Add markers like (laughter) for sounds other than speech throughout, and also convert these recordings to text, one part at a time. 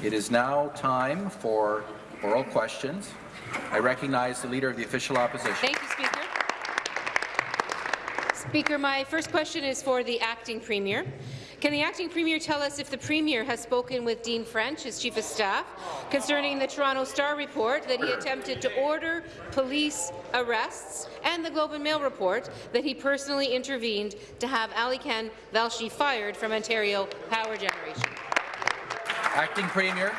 It is now time for oral questions. I recognize the Leader of the Official Opposition. Thank you, Speaker. Speaker, my first question is for the Acting Premier. Can the acting premier tell us if the premier has spoken with Dean French, his chief of staff, concerning the Toronto Star report that he attempted to order police arrests and the Globe and Mail report that he personally intervened to have Alykhan Velshi fired from Ontario Power Generation? Acting Premier.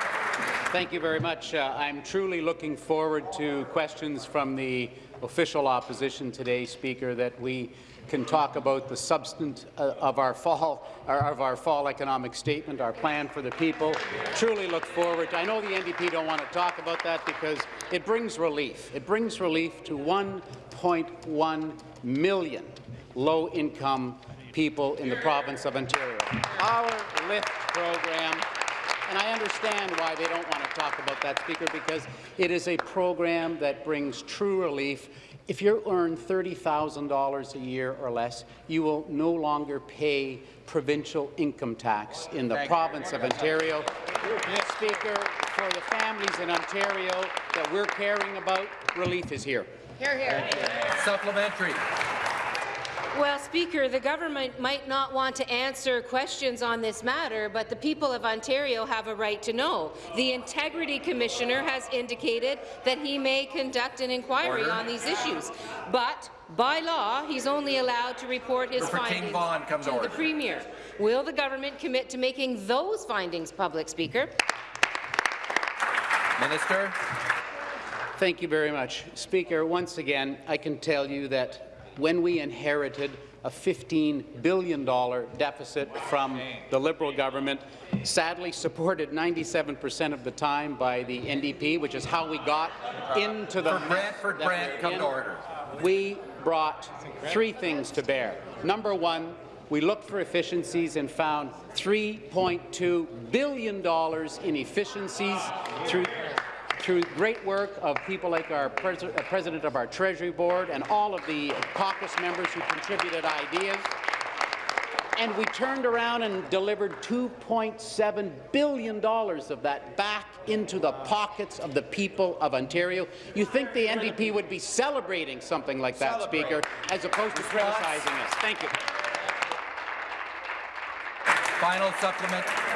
Thank you very much. Uh, I'm truly looking forward to questions from the official opposition today, Speaker, that we can talk about the substance uh, of our fall of our fall economic statement, our plan for the people. Truly look forward. I know the NDP don't want to talk about that because it brings relief. It brings relief to 1.1 million low-income people in the province of Ontario. Our LIFT program and I understand why they don't want to talk about that, Speaker, because it is a program that brings true relief if you earn $30,000 a year or less, you will no longer pay provincial income tax in the Thank province you. of Ontario. Speaker, for the families in Ontario that we're caring about, relief is here. Here, here. Supplementary. Well, Speaker, the government might not want to answer questions on this matter, but the people of Ontario have a right to know. The Integrity Commissioner has indicated that he may conduct an inquiry Order. on these issues, but by law, he's only allowed to report his findings to, to the Premier. Will the government commit to making those findings public, Speaker? Minister. Thank you very much. Speaker, once again, I can tell you that when we inherited a $15 billion deficit from the Liberal government, sadly supported 97% of the time by the NDP, which is how we got into the For Brantford Brant, come to order. We brought three things to bear. Number one, we looked for efficiencies and found $3.2 billion in efficiencies through through great work of people like our pres uh, president of our Treasury Board and all of the caucus members who contributed ideas. And we turned around and delivered $2.7 billion of that back into the pockets of the people of Ontario. You think the NDP would be celebrating something like that, Celebrate. Speaker, as opposed to criticizing us. Thank you. Final supplement.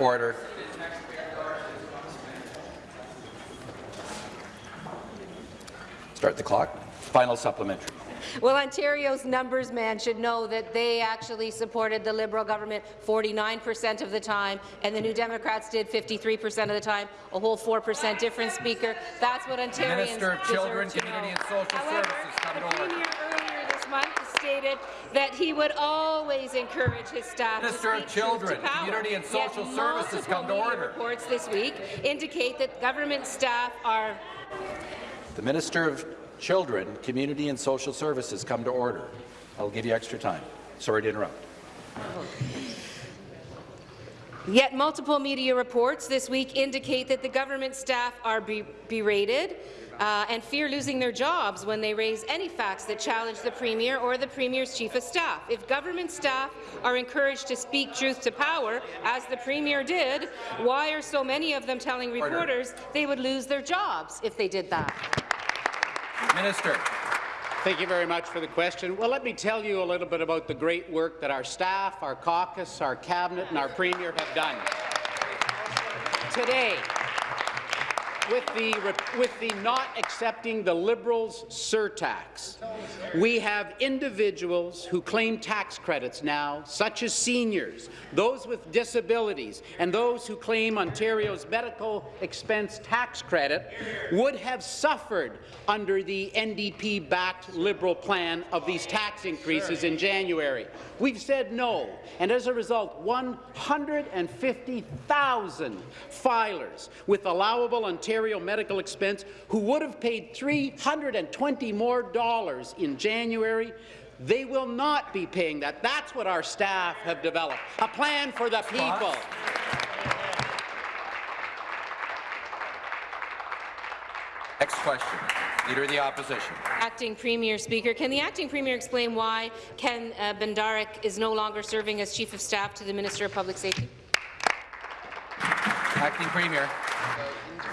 Order. Start the clock. Final supplementary. Well, Ontario's numbers man should know that they actually supported the Liberal government 49% of the time, and the New Democrats did 53% of the time, a whole 4% difference, Speaker. That's what Ontarians Minister of Children, Community and Social However, Services, come to order. earlier this month stated that he would always encourage his staff Minister to speak of Children, to power. Community and Social Yet Services come to order. reports this week indicate that government staff are the Minister of Children, Community and Social Services come to order. I'll give you extra time. Sorry to interrupt. Yet multiple media reports this week indicate that the government staff are be berated uh, and fear losing their jobs when they raise any facts that challenge the Premier or the Premier's Chief of Staff. If government staff are encouraged to speak truth to power, as the Premier did, why are so many of them telling reporters Order. they would lose their jobs if they did that? Minister. Thank you very much for the question. Well, let me tell you a little bit about the great work that our staff, our caucus, our cabinet and our Premier have done. Today, with the, with the not accepting the Liberals' surtax. We have individuals who claim tax credits now, such as seniors, those with disabilities, and those who claim Ontario's medical expense tax credit would have suffered under the NDP-backed Liberal plan of these tax increases in January. We've said no, and as a result, 150,000 filers with allowable Ontario medical expense who would have paid 320 more dollars in January they will not be paying that. That's what our staff have developed, a plan for the people. Next question. Leader of the Opposition. Acting Premier Speaker, can the Acting Premier explain why Ken uh, Bendarek is no longer serving as Chief of Staff to the Minister of Public Safety? Acting Premier.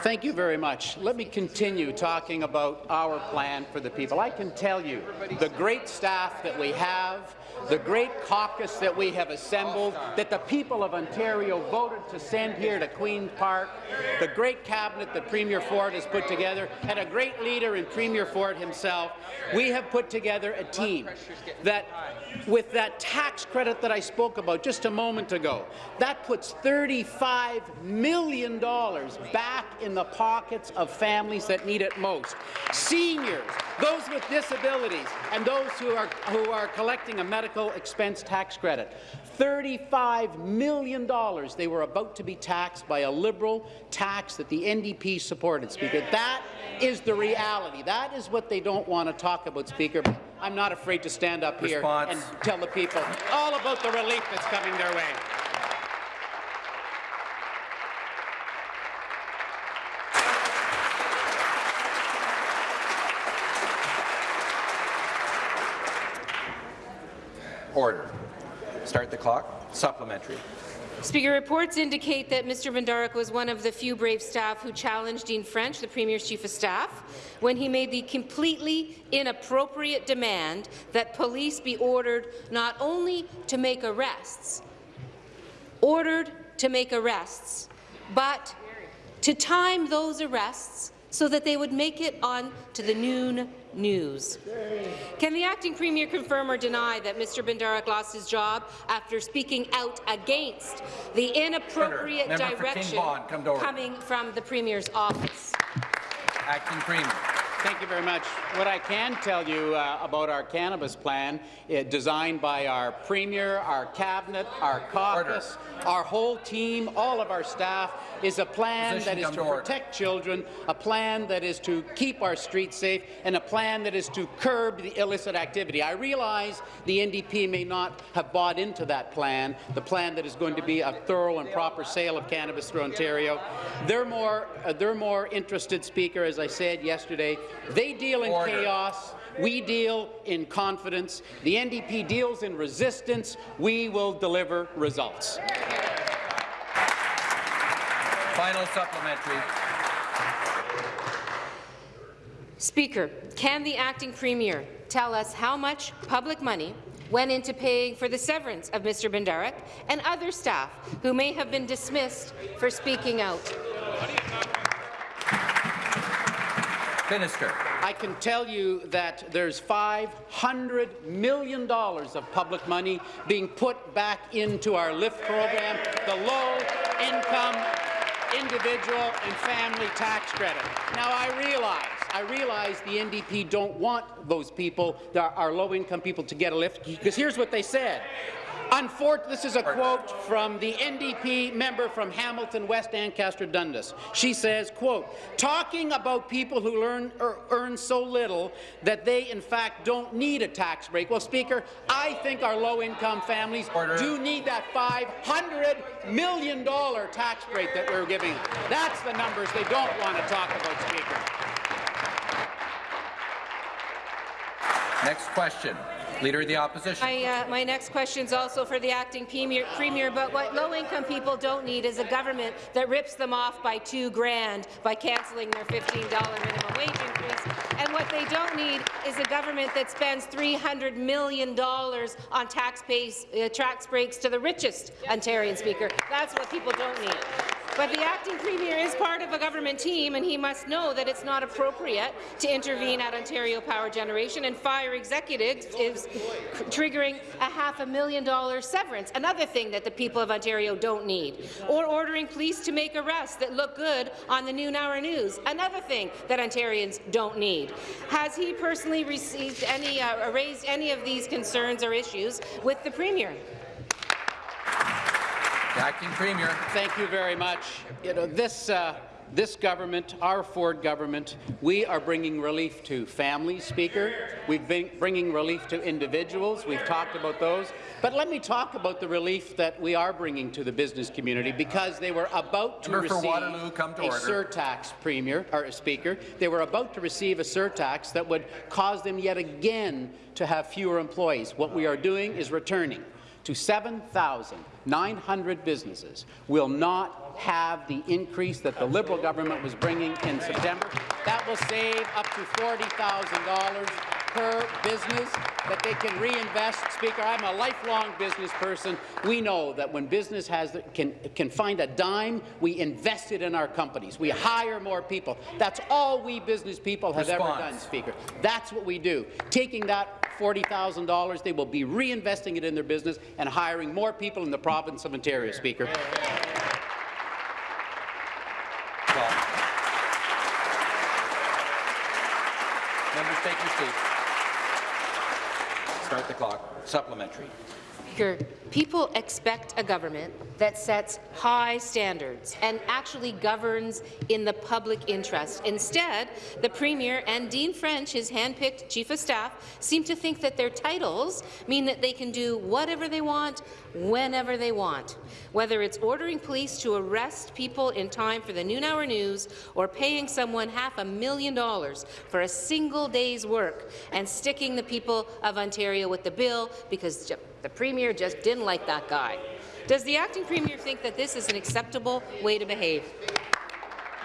Thank you very much. Let me continue talking about our plan for the people. I can tell you the great staff that we have, the great caucus that we have assembled, that the people of Ontario voted to send here to Queen's Park, the great cabinet that Premier Ford has put together, and a great leader in Premier Ford himself, we have put together a team that, with that tax credit that I spoke about just a moment ago, that puts $35 million back in the pockets of families that need it most. Seniors, those with disabilities, and those who are, who are collecting a medical expense tax credit. $35 million they were about to be taxed by a Liberal tax that the NDP supported, Speaker. That is the reality. That is what they don't want to talk about, Speaker. But I'm not afraid to stand up here and tell the people all about the relief that's coming their way. Order. Start the clock. Supplementary. Speaker, reports indicate that Mr. Bendarek was one of the few brave staff who challenged Dean French, the Premier's Chief of Staff, when he made the completely inappropriate demand that police be ordered not only to make arrests, ordered to make arrests, but to time those arrests so that they would make it on to the noon news. Can the acting premier confirm or deny that Mr. Bendarek lost his job after speaking out against the inappropriate King direction Vaughan, come to order. coming from the premier's office? Acting Premier. Thank you very much. What I can tell you uh, about our cannabis plan, uh, designed by our Premier, our Cabinet, our caucus, our whole team, all of our staff, is a plan Position that is to order. protect children, a plan that is to keep our streets safe, and a plan that is to curb the illicit activity. I realize the NDP may not have bought into that plan, the plan that is going to be a thorough and proper sale of cannabis through Ontario. They're more, uh, they're more interested, Speaker, as I said yesterday. They deal in Order. chaos. We deal in confidence. The NDP deals in resistance. We will deliver results. Final supplementary. Speaker, can the acting premier tell us how much public money went into paying for the severance of Mr. Bendarek and other staff who may have been dismissed for speaking out? Minister. I can tell you that there's $500 million of public money being put back into our LIFT program, the low-income individual and family tax credit. Now, I realize, I realize the NDP don't want those people, our, low-income people, to get a lift, because here's what they said. Unfor this is a quote from the NDP member from Hamilton West Ancaster Dundas. She says, quote, talking about people who learn, er, earn so little that they in fact don't need a tax break. Well, Speaker, I think our low-income families Order. do need that $500 million tax break that we're giving. That's the numbers they don't want to talk about, Speaker. Next question. Leader of the Opposition. My, uh, my next question is also for the acting premier, premier, but what low-income people don't need is a government that rips them off by two grand by cancelling their $15 minimum wage increase. And what they don't need is a government that spends $300 million on tax, uh, tax breaks to the richest Ontarian speaker. That's what people don't need. But the acting premier is part of a government team, and he must know that it's not appropriate to intervene at Ontario Power Generation and fire executives is triggering a half a million dollar severance, another thing that the people of Ontario don't need, or ordering police to make arrests that look good on the noon hour news, another thing that Ontarians don't need. Has he personally received any, uh, raised any of these concerns or issues with the premier? The Acting Premier. Thank you very much. You know, this, uh, this government, our Ford government, we are bringing relief to families, Speaker. We've been bringing relief to individuals. We've talked about those. But let me talk about the relief that we are bringing to the business community because they were about to Member receive Waterloo, come to a order. surtax, Premier or Speaker. They were about to receive a surtax that would cause them yet again to have fewer employees. What we are doing is returning to 7,900 businesses will not have the increase that the Liberal government was bringing in September. That will save up to $40,000 per business that they can reinvest. Speaker, I'm a lifelong business person. We know that when business has can, can find a dime, we invest it in our companies. We hire more people. That's all we business people have ever done, Speaker. That's what we do. Taking that $40,000, they will be reinvesting it in their business and hiring more people in the province of Ontario, Speaker. Well, Members, take your seats. Start the clock. Supplementary. Speaker, people expect a government that sets high standards and actually governs in the public interest. Instead, the Premier and Dean French, his hand-picked Chief of Staff, seem to think that their titles mean that they can do whatever they want, whenever they want. Whether it's ordering police to arrest people in time for the noon hour news or paying someone half a million dollars for a single day's work and sticking the people of Ontario with the bill because the Premier just didn't like that guy. Does the acting Premier think that this is an acceptable way to behave?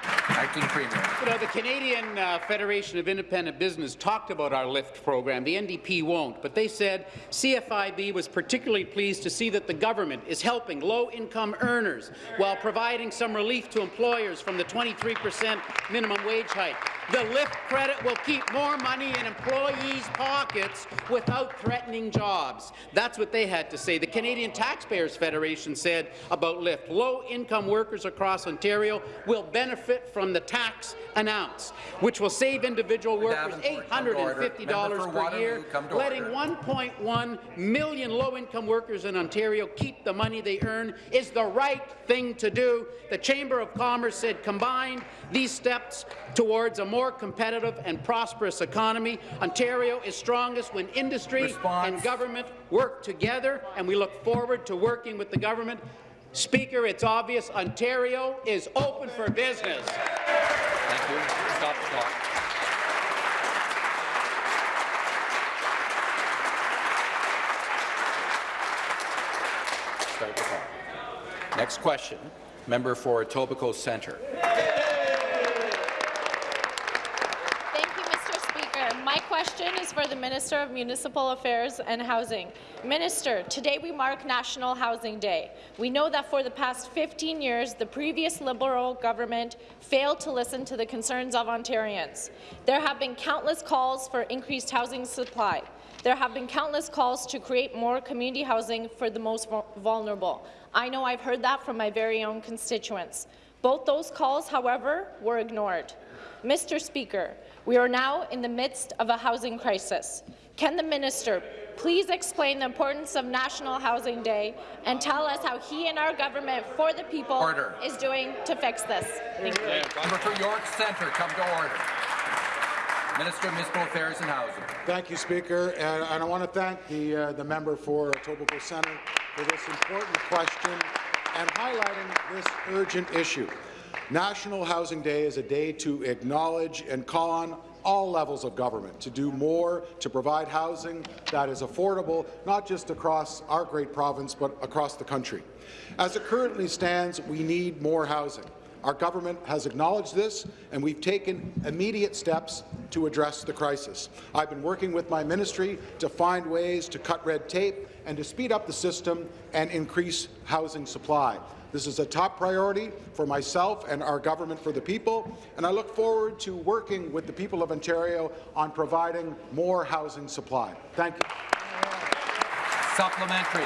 Acting Premier. You know, the Canadian uh, Federation of Independent Business talked about our LIFT program. The NDP won't, but they said CFIB was particularly pleased to see that the government is helping low-income earners while providing some relief to employers from the 23 percent minimum wage hike. The LIFT credit will keep more money in employees' pockets without threatening jobs. That's what they had to say. The Canadian Taxpayers Federation said about LIFT. Low-income workers across Ontario will benefit from the tax announced, which will save individual workers Davenport, come to order. $850 per year, Waterloo, come to letting 1.1 million low-income workers in Ontario keep the money they earn is the right thing to do. The Chamber of Commerce said combined, these steps towards a more competitive and prosperous economy. Ontario is strongest when industry Response. and government work together, and we look forward to working with the government. Speaker, it's obvious Ontario is open for business. Thank you. Stop the clock. Next question. Member for Etobicoke Centre. Thank you, Mr. Speaker. My for the Minister of Municipal Affairs and Housing. Minister, today we mark National Housing Day. We know that for the past 15 years, the previous Liberal government failed to listen to the concerns of Ontarians. There have been countless calls for increased housing supply. There have been countless calls to create more community housing for the most vulnerable. I know I've heard that from my very own constituents. Both those calls, however, were ignored. Mr. Speaker, we are now in the midst of a housing crisis. Can the minister please explain the importance of National Housing Day and tell us how he and our government for the people Order. is doing to fix this? Thank you. Member for York Centre, come to order. Minister of Municipal Affairs and Housing. Thank you, Speaker, and, and I want to thank the, uh, the member for Etobicoke Centre for this important question and highlighting this urgent issue. National Housing Day is a day to acknowledge and call on all levels of government to do more to provide housing that is affordable, not just across our great province, but across the country. As it currently stands, we need more housing. Our government has acknowledged this, and we've taken immediate steps to address the crisis. I've been working with my ministry to find ways to cut red tape and to speed up the system and increase housing supply. This is a top priority for myself and our government for the people, and I look forward to working with the people of Ontario on providing more housing supply. Thank you. Supplementary.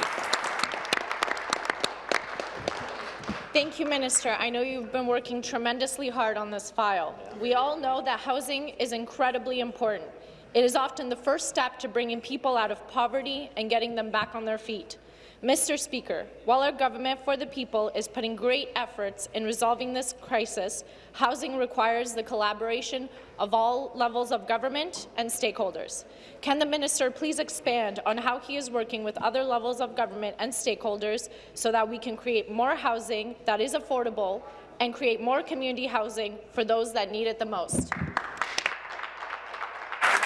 Thank you, Minister. I know you've been working tremendously hard on this file. We all know that housing is incredibly important. It is often the first step to bringing people out of poverty and getting them back on their feet. Mr. Speaker, while our government for the people is putting great efforts in resolving this crisis, housing requires the collaboration of all levels of government and stakeholders. Can the minister please expand on how he is working with other levels of government and stakeholders so that we can create more housing that is affordable and create more community housing for those that need it the most?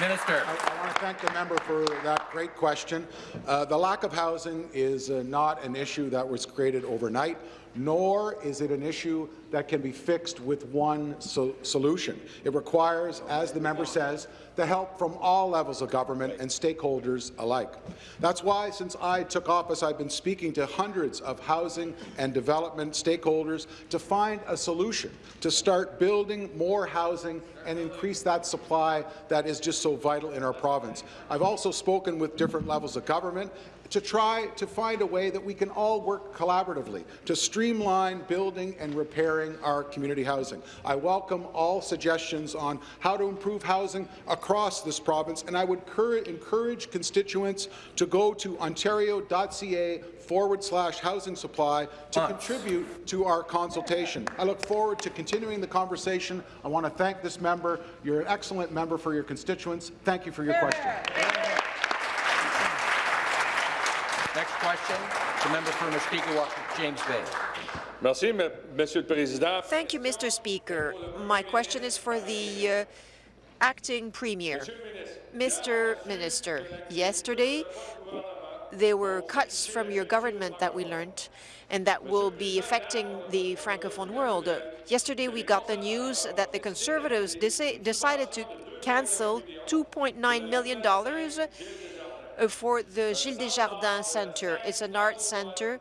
Minister. I, I want to thank the member for that great question. Uh, the lack of housing is uh, not an issue that was created overnight, nor is it an issue that can be fixed with one so solution. It requires, as the member says, the help from all levels of government and stakeholders alike. That's why, since I took office, I've been speaking to hundreds of housing and development stakeholders to find a solution to start building more housing and increase that supply that is just so vital in our province. I've also spoken with different levels of government to try to find a way that we can all work collaboratively to streamline building and repairing our community housing. I welcome all suggestions on how to improve housing across this province, and I would encourage constituents to go to ontario.ca forward slash housing supply to contribute to our consultation. I look forward to continuing the conversation. I want to thank this member. You're an excellent member for your constituents. Thank you for your question. Next question, the member for Mushkegowuk, James Bay. Merci, Monsieur le Président. Thank you, Mr. Speaker. My question is for the uh, acting premier. Mr. Minister, yesterday there were cuts from your government that we learned and that will be affecting the Francophone world. Uh, yesterday we got the news that the Conservatives decided to cancel $2.9 million for the Gilles Desjardins Centre. It's an art centre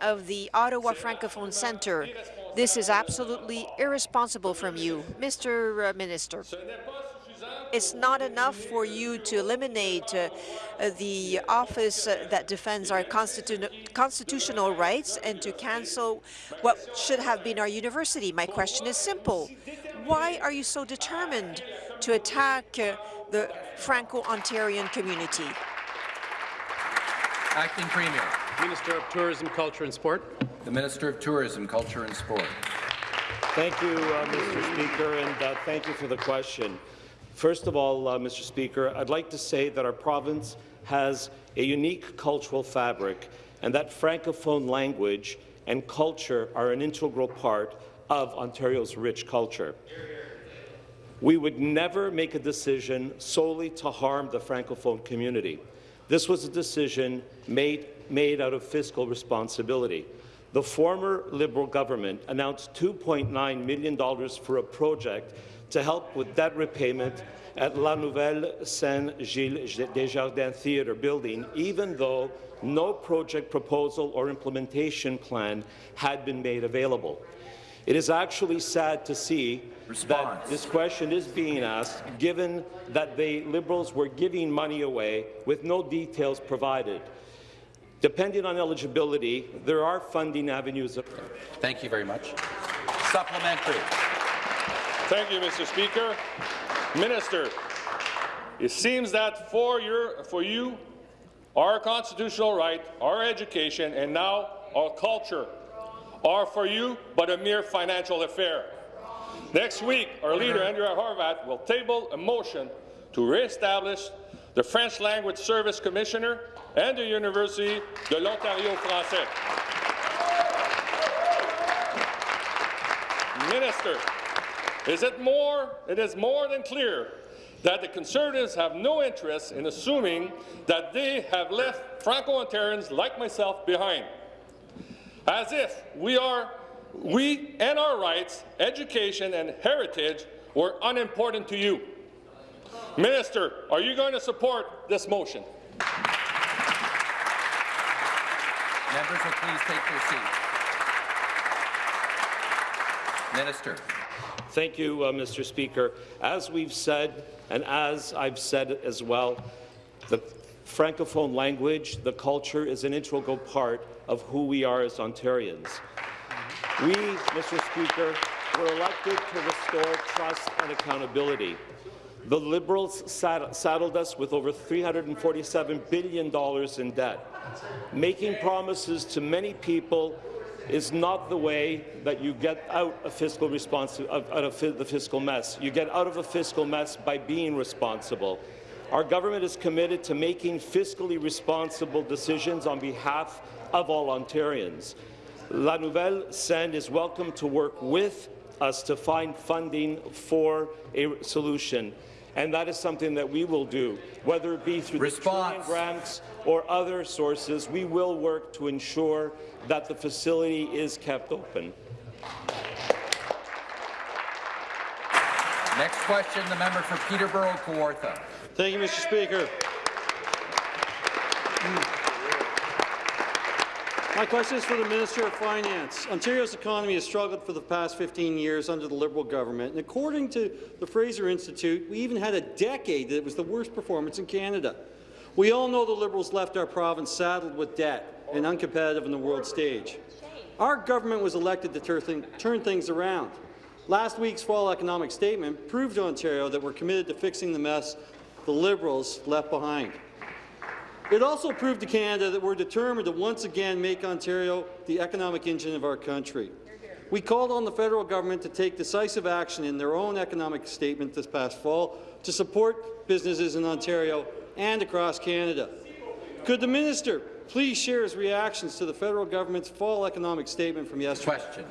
of the Ottawa Francophone Centre. This is absolutely irresponsible from you, Mr. Uh, Minister. It's not enough for you to eliminate uh, uh, the office uh, that defends our constitu constitutional rights and to cancel what should have been our university. My question is simple. Why are you so determined to attack uh, the Franco-Ontarian community? Acting Premier. Minister of Tourism, Culture and Sport. The Minister of Tourism, Culture and Sport. Thank you, uh, Mr. Speaker, and uh, thank you for the question. First of all, uh, Mr. Speaker, I'd like to say that our province has a unique cultural fabric and that Francophone language and culture are an integral part of Ontario's rich culture. We would never make a decision solely to harm the Francophone community. This was a decision made, made out of fiscal responsibility. The former Liberal government announced $2.9 million for a project to help with debt repayment at La Nouvelle Scène Gilles Desjardins Theatre building, even though no project proposal or implementation plan had been made available. It is actually sad to see Response. that this question is being asked, given that the Liberals were giving money away with no details provided. Depending on eligibility, there are funding avenues. Thank you very much. Supplementary. Thank you, Mr. Speaker. Minister, it seems that for, your, for you, our constitutional right, our education, and now our culture are for you but a mere financial affair. Next week, our leader, mm-hmm. Andrea Horwath, will table a motion to re-establish the French Language Service Commissioner and the University de l'Ontario Français. Minister, is it more, it is more than clear that the Conservatives have no interest in assuming that they have left Franco-Ontarians like myself behind. As if we are, we and our rights, education and heritage were unimportant to you. Minister, are you going to support this motion? Members will please take their seats. Minister. Thank you, uh, Mr. Speaker. As we've said, and as I've said as well, the Francophone language, the culture, is an integral part of who we are as Ontarians. We, Mr. Speaker, were elected to restore trust and accountability. The Liberals saddled us with over $347 billion in debt. Making promises to many people is not the way that you get out of fiscal response out of the fiscal mess. You get out of a fiscal mess by being responsible. Our government is committed to making fiscally responsible decisions on behalf of all Ontarians. La Nouvelle Scène is welcome to work with us to find funding for a solution. And that is something that we will do, whether it be through Response. the grants or other sources. We will work to ensure that the facility is kept open. Next question, the member for Peterborough-Kawartha. Thank you, Mr. Speaker. My question is for the Minister of Finance. Ontario's economy has struggled for the past 15 years under the Liberal government, and according to the Fraser Institute, we even had a decade that it was the worst performance in Canada. We all know the Liberals left our province saddled with debt and uncompetitive on the world stage. Our government was elected to turn, turn things around. Last week's fall economic statement proved to Ontario that we're committed to fixing the mess the Liberals left behind. It also proved to Canada that we're determined to once again make Ontario the economic engine of our country. We called on the federal government to take decisive action in their own economic statement this past fall to support businesses in Ontario and across Canada. Could the minister please share his reactions to the federal government's fall economic statement from yesterday? Question.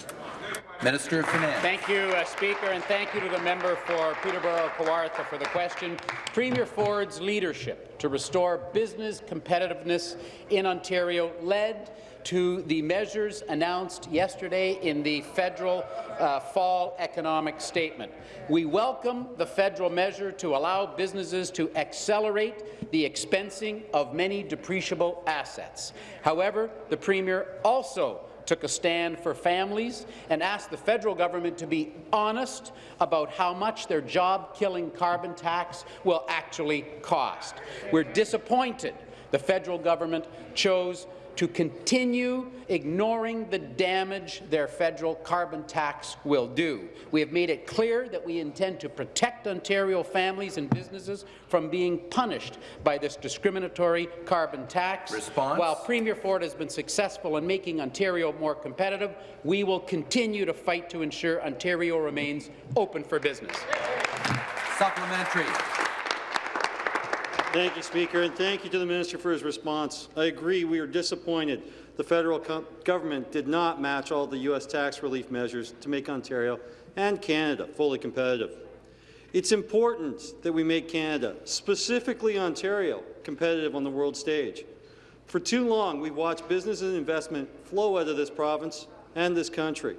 Minister of Finance. Thank you, uh, Speaker, and thank you to the member for Peterborough-Kawartha for the question. Premier Ford's leadership to restore business competitiveness in Ontario led to the measures announced yesterday in the federal uh, fall economic statement. We welcome the federal measure to allow businesses to accelerate the expensing of many depreciable assets. However, the Premier also took a stand for families and asked the federal government to be honest about how much their job-killing carbon tax will actually cost. We're disappointed the federal government chose to continue ignoring the damage their federal carbon tax will do. We have made it clear that we intend to protect Ontario families and businesses from being punished by this discriminatory carbon tax. Response? While Premier Ford has been successful in making Ontario more competitive, we will continue to fight to ensure Ontario remains open for business. Supplementary. Thank you, Speaker, and thank you to the Minister for his response. I agree we are disappointed the federal government did not match all the U.S. tax relief measures to make Ontario and Canada fully competitive. It's important that we make Canada, specifically Ontario, competitive on the world stage. For too long, we've watched business and investment flow out of this province and this country.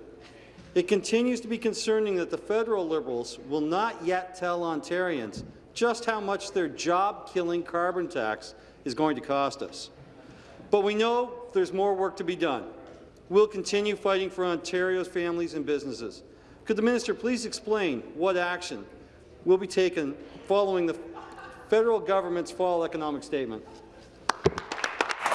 It continues to be concerning that the federal Liberals will not yet tell Ontarians just how much their job-killing carbon tax is going to cost us. But we know there's more work to be done. We'll continue fighting for Ontario's families and businesses. Could the minister please explain what action will be taken following the federal government's fall economic statement?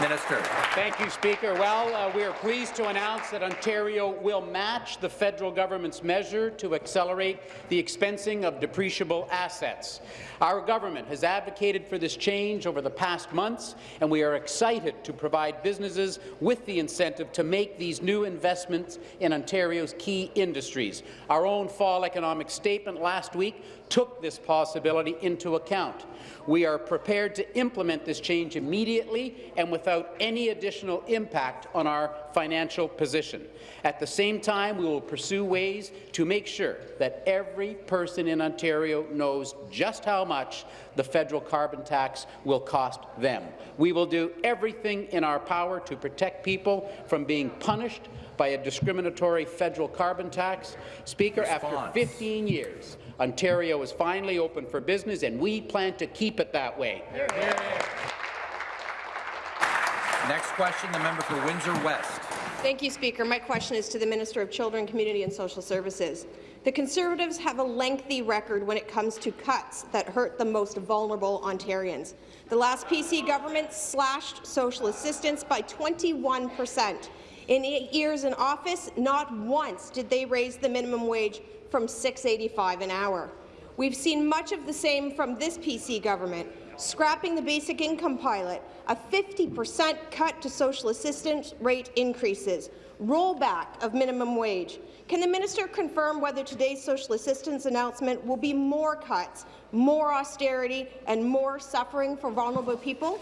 Minister. Thank you, Speaker. Well, uh, we are pleased to announce that Ontario will match the federal government's measure to accelerate the expensing of depreciable assets. Our government has advocated for this change over the past months, and we are excited to provide businesses with the incentive to make these new investments in Ontario's key industries. Our own fall economic statement last week took this possibility into account. We are prepared to implement this change immediately and without any additional impact on our financial position. At the same time, we will pursue ways to make sure that every person in Ontario knows just how much the federal carbon tax will cost them. We will do everything in our power to protect people from being punished by a discriminatory federal carbon tax. Speaker, Response. after 15 years, Ontario is finally open for business, and we plan to keep it that way. Next question, the member for Windsor West. Thank you, Speaker. My question is to the Minister of Children, Community and Social Services. The Conservatives have a lengthy record when it comes to cuts that hurt the most vulnerable Ontarians. The last PC government slashed social assistance by 21 percent. In eight years in office, not once did they raise the minimum wage from $6.85 an hour. We've seen much of the same from this PC government, scrapping the basic income pilot, a 50% cut to social assistance rate increases, rollback of minimum wage. Can the minister confirm whether today's social assistance announcement will be more cuts, more austerity, and more suffering for vulnerable people?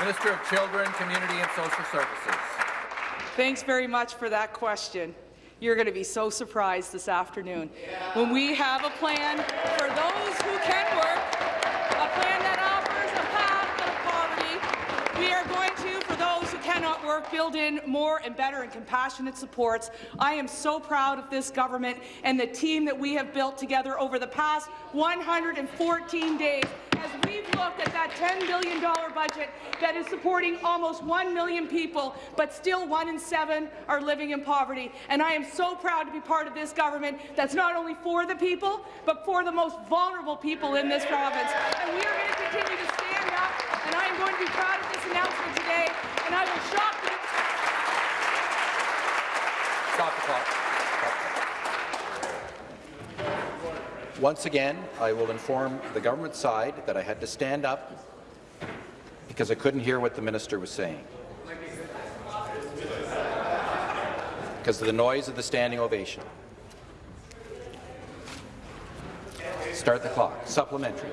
Minister of Children, Community and Social Services. Thanks very much for that question. You're going to be so surprised this afternoon when we have a plan for those who can work, a plan that offers a path out of poverty. We are going to, for those who cannot work, build in more and better and compassionate supports. I am so proud of this government and the team that we have built together over the past 114 days looked at that $10 billion budget that is supporting almost 1 million people, but still one in seven are living in poverty. And I am so proud to be part of this government that's not only for the people, but for the most vulnerable people in this province. And we are going to continue to stand up, and I am going to be proud of this announcement today, and I will shock. Stop the clock. Once again, I will inform the government side that I had to stand up because I couldn't hear what the minister was saying. Because of the noise of the standing ovation. Start the clock. Supplementary.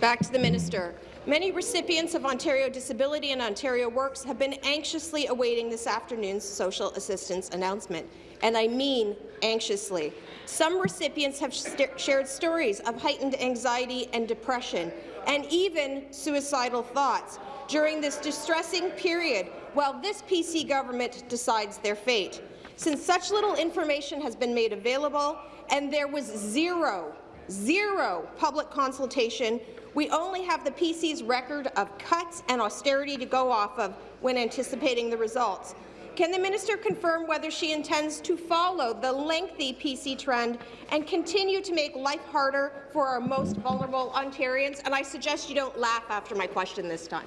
Back to the minister. Many recipients of Ontario Disability and Ontario Works have been anxiously awaiting this afternoon's social assistance announcement, and I mean anxiously. Some recipients have st shared stories of heightened anxiety and depression, and even suicidal thoughts during this distressing period while this PC government decides their fate. Since such little information has been made available and there was zero, zero public consultation, we only have the PC's record of cuts and austerity to go off of when anticipating the results. Can the minister confirm whether she intends to follow the lengthy PC trend and continue to make life harder for our most vulnerable Ontarians? And I suggest you don't laugh after my question this time.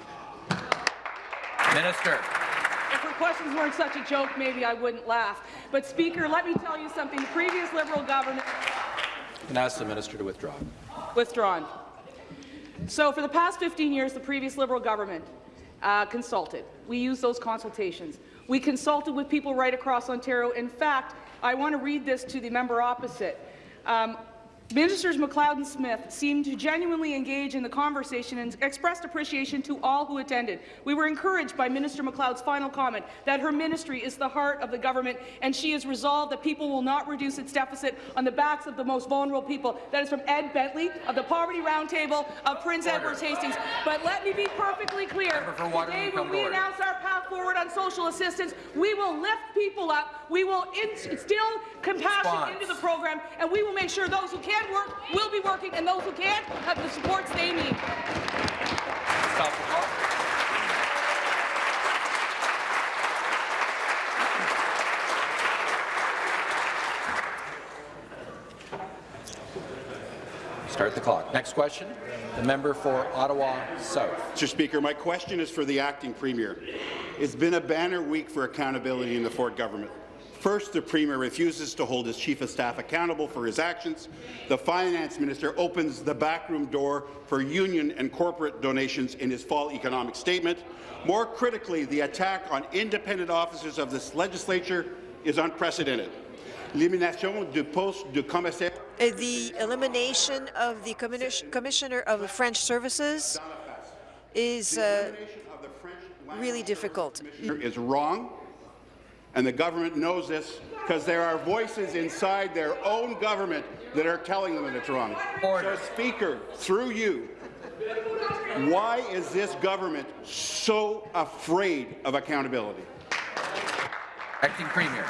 Minister. If her questions weren't such a joke, maybe I wouldn't laugh. But, Speaker, let me tell you something. The previous Liberal government And ask the minister to withdraw. withdrawn. So for the past 15 years, the previous Liberal government uh, consulted. We used those consultations. We consulted with people right across Ontario. In fact, I want to read this to the member opposite. Um, Ministers MacLeod and Smith seemed to genuinely engage in the conversation and expressed appreciation to all who attended. We were encouraged by Minister MacLeod's final comment that her ministry is the heart of the government and she is resolved that people will not reduce its deficit on the backs of the most vulnerable people. That is from Ed Bentley of the Poverty Roundtable of Prince Order. Edward Hastings. But let me be perfectly clear. Member for Waterloo, Today, when we announce our path forward on social assistance, we will lift people up, we will instill compassion Response. into the program, and we will make sure those who can work will be working, and those who can't have the supports they need. Stop the clock. Start the clock. Next question. The member for Ottawa South. Mr. Speaker, my question is for the acting premier. It's been a banner week for accountability in the Ford government. First, the Premier refuses to hold his Chief of Staff accountable for his actions. The Finance Minister opens the backroom door for union and corporate donations in his fall economic statement. More critically, the attack on independent officers of this legislature is unprecedented. L'élimination du poste de commissaire Uh, The elimination of the commis- Commissioner of French Services is uh, of the French really difficult. is wrong, and the government knows this because there are voices inside their own government that are telling them that it's wrong. Order. So, Speaker, through you, why is this government so afraid of accountability? Acting Premier.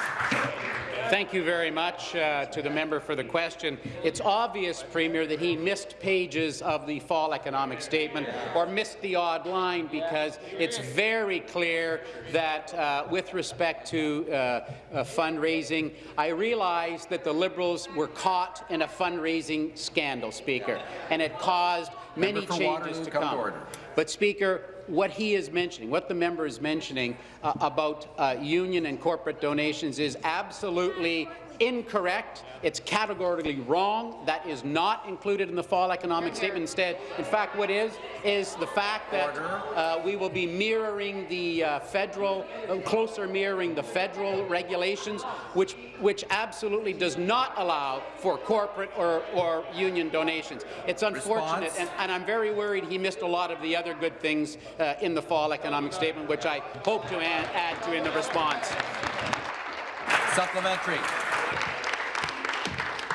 Thank you very much uh, to the member for the question. It's obvious, Premier, that he missed pages of the fall economic statement or missed the odd line because it's very clear that uh, with respect to uh, uh, fundraising, I realize that the Liberals were caught in a fundraising scandal, Speaker, and it caused many changes Waterloo, to come to. But, Speaker, what he is mentioning, what the member is mentioning uh, about uh, union and corporate donations is absolutely incorrect. It's categorically wrong. That is not included in the fall economic statement. Instead, in fact, what is is the fact that uh, we will be mirroring the uh, federal, uh, closer mirroring the federal regulations, which which absolutely does not allow for corporate or, or union donations. It's unfortunate, and, and, I'm very worried he missed a lot of the other good things uh, in the fall economic statement, which I hope to add, add to in the response. Supplementary.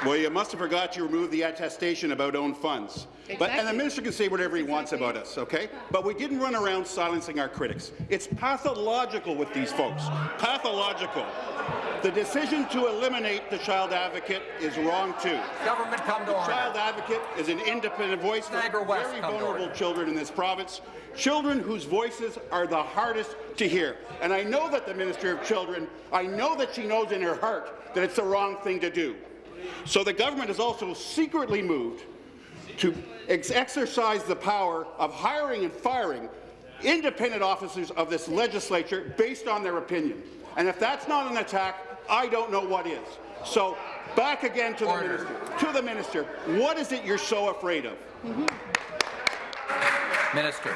Well, you must have forgot to remove the attestation about own funds. Exactly. But, and the minister can say whatever he wants about us, okay? But we didn't run around silencing our critics. It's pathological with these folks. Pathological. The decision to eliminate the child advocate is wrong too. Government come to the order. child advocate is an independent voice for West, very vulnerable children in this province, children whose voices are the hardest to hear. And I know that the Minister of Children, I know that she knows in her heart that it's the wrong thing to do. So the government has also secretly moved to ex exercise the power of hiring and firing independent officers of this legislature based on their opinion. And if that's not an attack, I don't know what is. So back again to Order. the minister. To the minister, what is it you're so afraid of? Mm -hmm. Minister.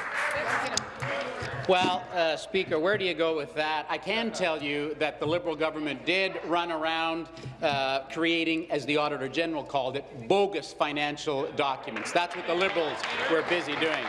Well, uh, Speaker, where do you go with that? I can tell you that the Liberal government did run around uh, creating, as the Auditor General called it, bogus financial documents. That's what the Liberals were busy doing.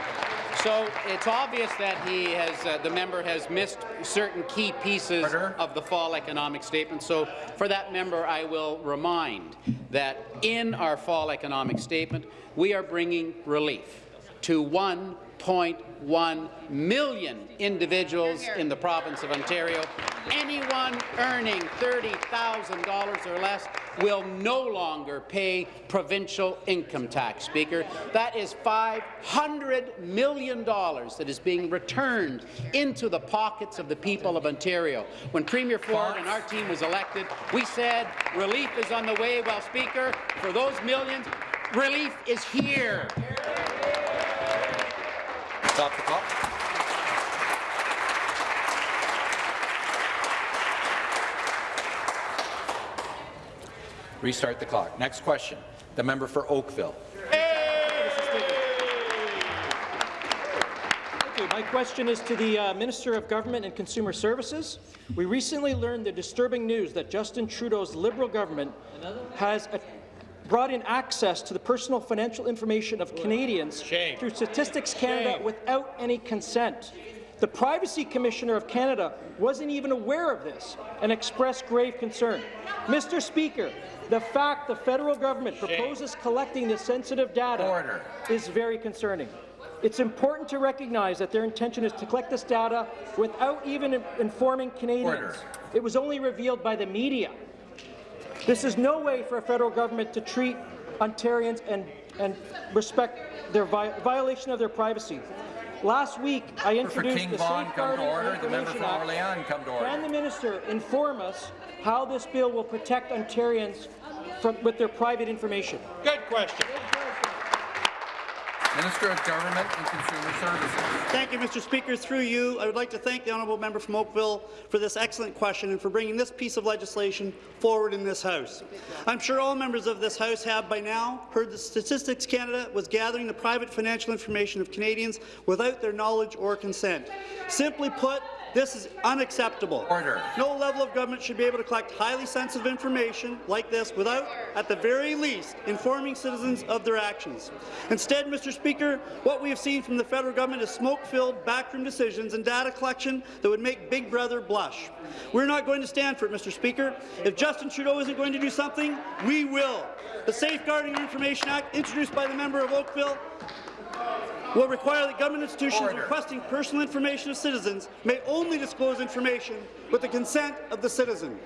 So it's obvious that he has, uh, the member has missed certain key pieces Order. of the fall economic statement. So for that member, I will remind that in our fall economic statement, we are bringing relief to 1.1 million individuals in the province of Ontario. Anyone earning $30,000 or less will no longer pay provincial income tax, Speaker. That is $500 million that is being returned into the pockets of the people of Ontario. When Premier Ford and our team was elected, we said relief is on the way. Well, Speaker, for those millions, relief is here. Stop the clock. Restart the clock. Next question. The member for Oakville. My question is to the uh, Minister of Government and Consumer Services. We recently learned the disturbing news that Justin Trudeau's Liberal government has a brought in access to the personal financial information of Canadians Shame. through Statistics Canada Shame. without any consent. The Privacy Commissioner of Canada wasn't even aware of this and expressed grave concern. Mr. Speaker, the fact the federal government proposes collecting this sensitive data Order. is very concerning. It's important to recognize that their intention is to collect this data without even informing Canadians. Order. It was only revealed by the media. This is no way for a federal government to treat Ontarians and, and respect their vi violation of their privacy. Last week, I introduced King the Vaughan, come to Safeguarding order. The member Information for Act. Orleans, come to order. Can the minister inform us how this bill will protect Ontarians from, with their private information? Good question. Minister of Government and Consumer Services. Thank you, Mr. Speaker. Through you, I would like to thank the honourable member from Oakville for this excellent question and for bringing this piece of legislation forward in this House. I'm sure all members of this House have by now heard that Statistics Canada was gathering the private financial information of Canadians without their knowledge or consent. Simply put, this is unacceptable. Order. No level of government should be able to collect highly sensitive information like this without, at the very least, informing citizens of their actions. Instead, Mr. Speaker, what we have seen from the federal government is smoke-filled backroom decisions and data collection that would make Big Brother blush. We're not going to stand for it, Mr. Speaker. If Justin Trudeau isn't going to do something, we will. The Safeguarding Information Act, introduced by the member of Oakville, will require that government institutions Order. requesting personal information of citizens may only disclose information with the consent of the citizen.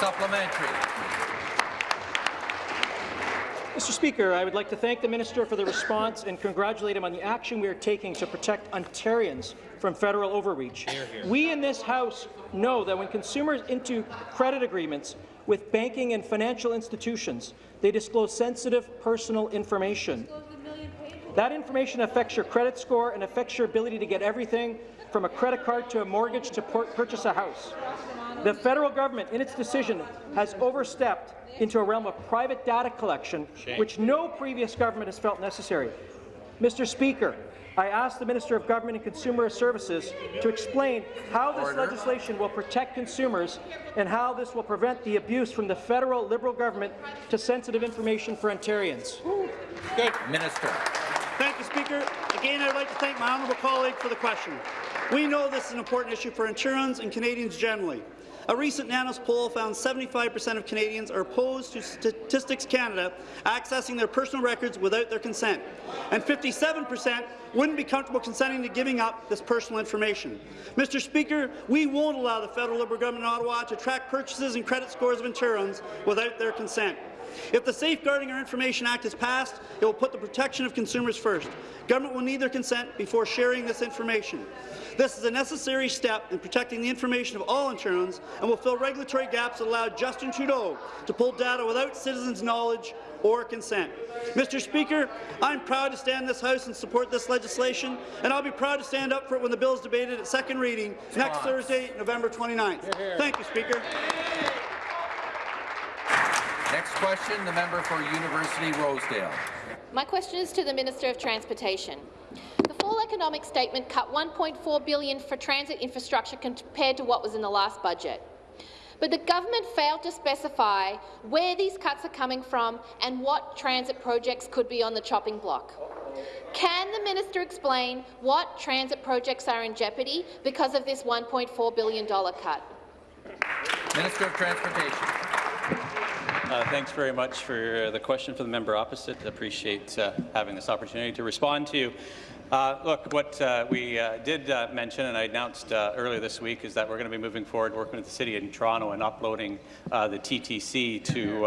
Supplementary. Mr. Speaker, I would like to thank the minister for the response and congratulate him on the action we are taking to protect Ontarians from federal overreach. We in this House know that when consumers into credit agreements with banking and financial institutions, they disclose sensitive personal information. That information affects your credit score and affects your ability to get everything from a credit card to a mortgage to purchase a house. The federal government, in its decision, has overstepped into a realm of private data collection, which no previous government has felt necessary. Mr. Speaker, I ask the Minister of Government and Consumer Services to explain how this Order. legislation will protect consumers and how this will prevent the abuse from the federal Liberal government to sensitive information for Ontarians. Good. Minister. Thank you, Speaker. Again, I'd like to thank my honourable colleague for the question. We know this is an important issue for Ontarians and Canadians generally. A recent Nanos poll found 75% of Canadians are opposed to Statistics Canada accessing their personal records without their consent, and 57% wouldn't be comfortable consenting to giving up this personal information. Mr. Speaker, we won't allow the federal Liberal government in Ottawa to track purchases and credit scores of Ontarians without their consent. If the Safeguarding Our Information Act is passed, it will put the protection of consumers first. Government will need their consent before sharing this information. This is a necessary step in protecting the information of all Ontarians and will fill regulatory gaps that allowed Justin Trudeau to pull data without citizens' knowledge or consent. Mr. Speaker, I'm proud to stand in this House and support this legislation, and I'll be proud to stand up for it when the bill is debated at second reading next Thursday, November 29th. Thank you, Speaker. Next question, the member for University Rosedale. My question is to the Minister of Transportation. The full economic statement cut 1.4 billion for transit infrastructure compared to what was in the last budget. But the government failed to specify where these cuts are coming from and what transit projects could be on the chopping block. Can the minister explain what transit projects are in jeopardy because of this $1.4 billion cut? Minister of Transportation. Uh, thanks very much for the question for the member opposite. I appreciate uh, having this opportunity to respond to you. Uh, look, what uh, we uh, did uh, mention, and I announced uh, earlier this week, is that we're going to be moving forward, working with the City of Toronto and uploading uh, the TTC to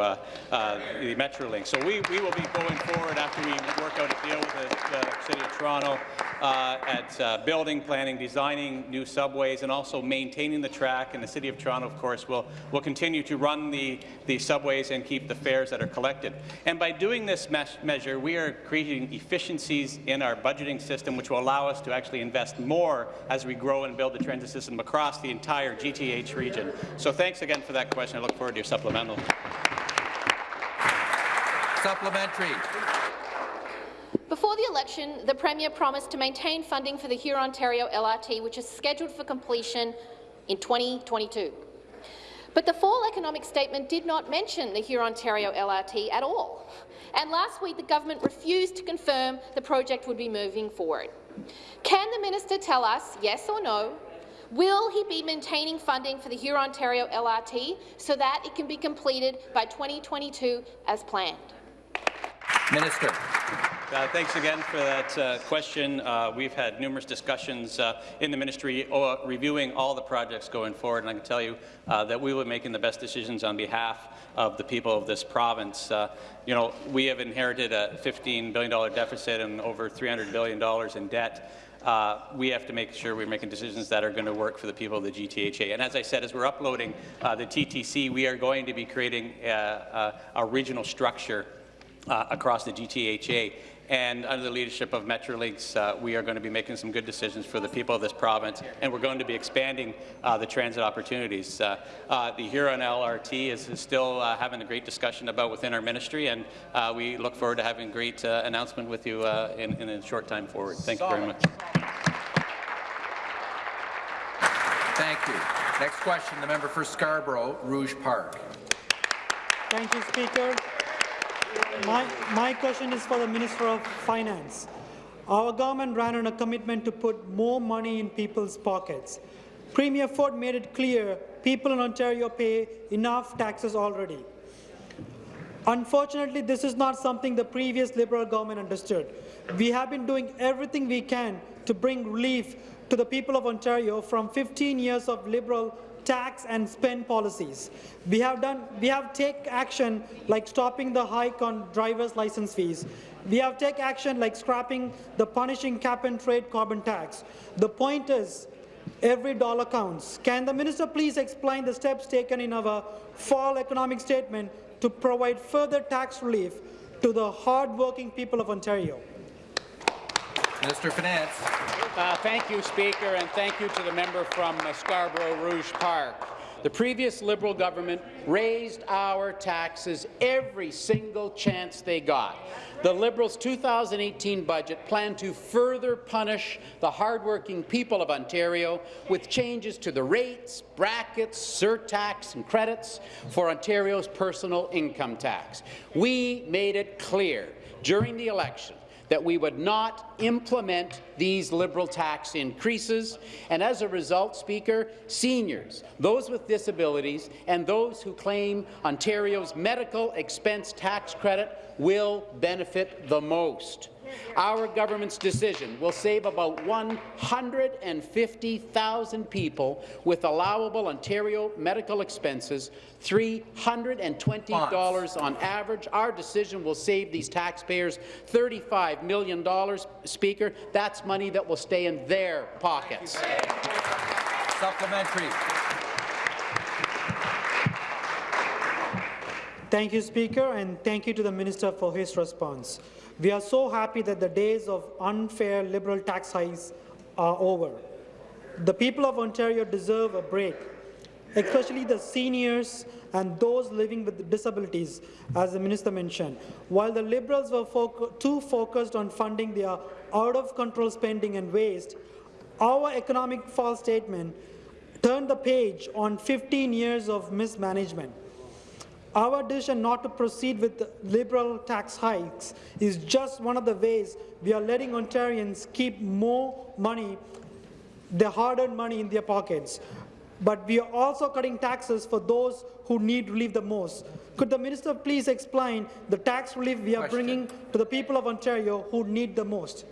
the Metrolinx. So we, we will be going forward after we work out a deal with the, City of Toronto at building, planning, designing new subways, and also maintaining the track. And the City of Toronto, of course, will, will continue to run the, the subways and keep the fares that are collected. And by doing this me measure, we are creating efficiencies in our budgeting system system, which will allow us to actually invest more as we grow and build the transit system across the entire GTH region. So thanks again for that question. I look forward to your supplemental. Supplementary. Before the election, the Premier promised to maintain funding for the Huron-Ontario LRT, which is scheduled for completion in 2022. But the fall economic statement did not mention the Huron-Ontario LRT at all. And last week, the government refused to confirm the project would be moving forward. Can the minister tell us, yes or no, will he be maintaining funding for the Huron-Ontario LRT so that it can be completed by 2022 as planned? Minister. Uh, thanks again for that uh, question. Uh, we've had numerous discussions uh, in the ministry uh, reviewing all the projects going forward, and I can tell you uh, that we will be making the best decisions on behalf of the people of this province. you know, we have inherited a $15 billion deficit and over $300 billion in debt. Uh, we have to make sure we're making decisions that are going to work for the people of the GTHA. And as I said, as we're uploading uh, the TTC, we are going to be creating a regional structure uh, across the GTHA. And under the leadership of Metrolinx, uh, we are going to be making some good decisions for the people of this province, and we're going to be expanding uh, the transit opportunities. Uh, uh the Huron LRT is, is still uh, having a great discussion about within our ministry, and uh, we look forward to having a great announcement with you in, in, a short time forward. Thank you very much. Thank you. Next question, the member for Scarborough, Rouge Park. Thank you, Speaker. My, my question is for the Minister of Finance. Our government ran on a commitment to put more money in people's pockets. Premier Ford made it clear people in Ontario pay enough taxes already. Unfortunately, this is not something the previous Liberal government understood. We have been doing everything we can to bring relief to the people of Ontario from 15 years of Liberal tax and spend policies. We have done we have take action like stopping the hike on driver's license fees. We have take action like scrapping the punishing cap and trade carbon tax. The point is every dollar counts. Can the minister please explain the steps taken in our fall economic statement to provide further tax relief to the hard-working people of Ontario? Of Finance. Uh, thank you, Speaker, and thank you to the member from uh, Scarborough Rouge Park. The previous Liberal government raised our taxes every single chance they got. The Liberals' 2018 budget planned to further punish the hardworking people of Ontario with changes to the rates, brackets, surtax and credits for Ontario's personal income tax. We made it clear during the election that we would not implement these Liberal tax increases, and as a result, Speaker, seniors, those with disabilities, and those who claim Ontario's medical expense tax credit will benefit the most. Our government's decision will save about 150,000 people with allowable Ontario medical expenses, $320 on average. Our decision will save these taxpayers $35 million, Speaker. That's money that will stay in their pockets. Supplementary. Thank you, Speaker, and thank you to the Minister for his response. We are so happy that the days of unfair Liberal tax hikes are over. The people of Ontario deserve a break, especially the seniors and those living with disabilities, as the Minister mentioned. While the Liberals were foc too focused on funding their out-of-control spending and waste, our economic fall statement turned the page on 15 years of mismanagement. Our decision not to proceed with Liberal tax hikes is just one of the ways we are letting Ontarians keep more money, their hard-earned money in their pockets. But we are also cutting taxes for those who need relief the most. Could the minister please explain the tax relief we are bringing to the people of Ontario who need the most?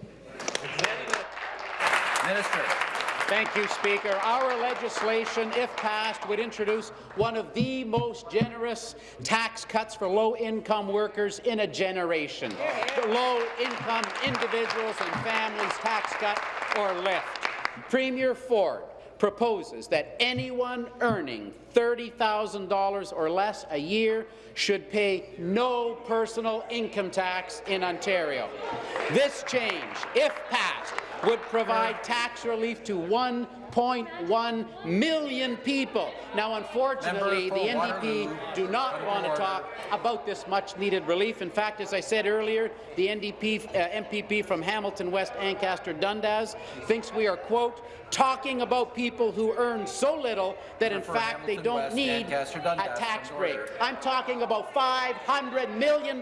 Minister. Thank you, Speaker. Our legislation, if passed, would introduce one of the most generous tax cuts for low-income workers in a generation. Low-income individuals and families tax cut or lift. Premier Ford proposes that anyone earning $30,000 or less a year should pay no personal income tax in Ontario. This change, if passed, would provide tax relief to 1.1 million people. Now, unfortunately, the NDP do not want to talk about this much-needed relief. In fact, as I said earlier, the NDP uh, MPP from Hamilton West, Ancaster Dundas, thinks we are, quote, talking about people who earn so little that, in fact, they don't West, need a tax break. I'm talking about $500 million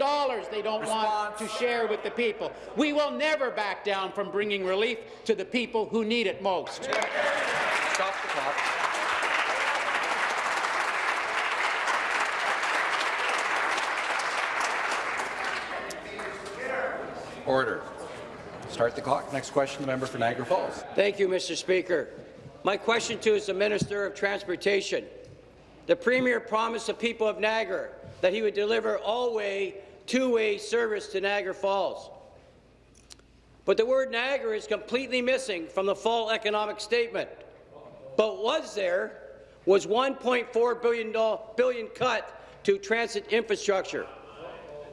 they don't want to share with the people. We will never back down from bringing relief to the people who need it most. Stop the clock. Order. Start the clock. Next question, the member for Niagara Falls. Thank you, Mr. Speaker. My question to is the Minister of Transportation. The Premier promised the people of Niagara that he would deliver all-way, two-way service to Niagara Falls. But the word Niagara is completely missing from the fall economic statement. But was there was $1.4 billion, billion cut to transit infrastructure.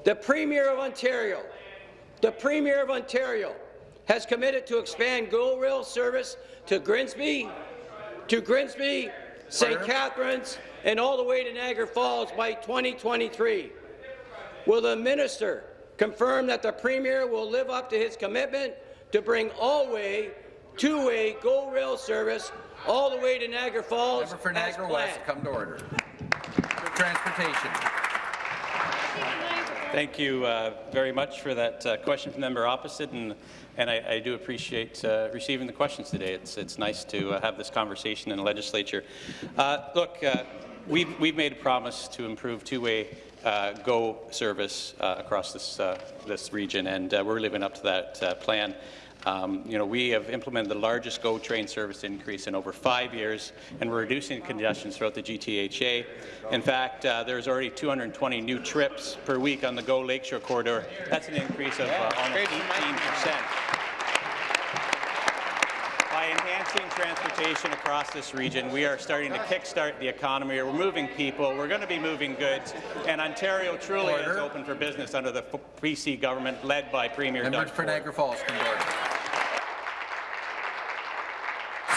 The Premier of Ontario, the Premier of Ontario has committed to expand GO Rail service to Grimsby, to Grimsby, St. Catharines, and all the way to Niagara Falls by 2023. Will the minister confirm that the Premier will live up to his commitment to bring all-way, two-way GO Rail service all the way to Niagara Falls Member for Niagara West, come to order. Transportation. Thank you uh, very much for that uh, question from the member opposite, and, and I, I do appreciate uh, receiving the questions today. It's, it's nice to uh, have this conversation in the legislature. Uh, look, uh, we've, we've made a promise to improve two-way GO service across this, this region, and we're living up to that plan. Um, you know, we have implemented the largest GO train service increase in over five years, and we're reducing congestion throughout the GTHA. In fact, uh, there's already 220 new trips per week on the GO Lakeshore corridor. That's an increase of uh, almost 18 percent. By enhancing transportation across this region, we are starting to kickstart the economy. We're moving people. We're going to be moving goods. And Ontario truly is open for business under the PC government led by Premier Member Doug for Ford. Niagara Falls, come to order.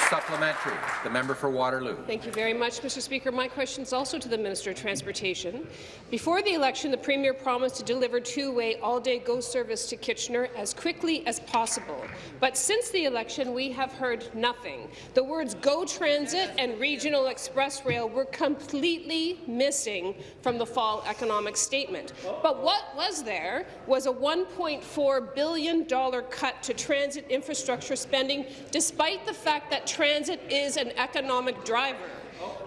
Supplementary. The member for Waterloo. Thank you very much, Mr. Speaker. My question is also to the Minister of Transportation. Before the election, the Premier promised to deliver two-way all-day GO service to Kitchener as quickly as possible. But since the election, we have heard nothing. The words GO Transit and Regional Express Rail were completely missing from the fall economic statement. But what was there was a $1.4 billion cut to transit infrastructure spending, despite the fact that transit is an economic driver.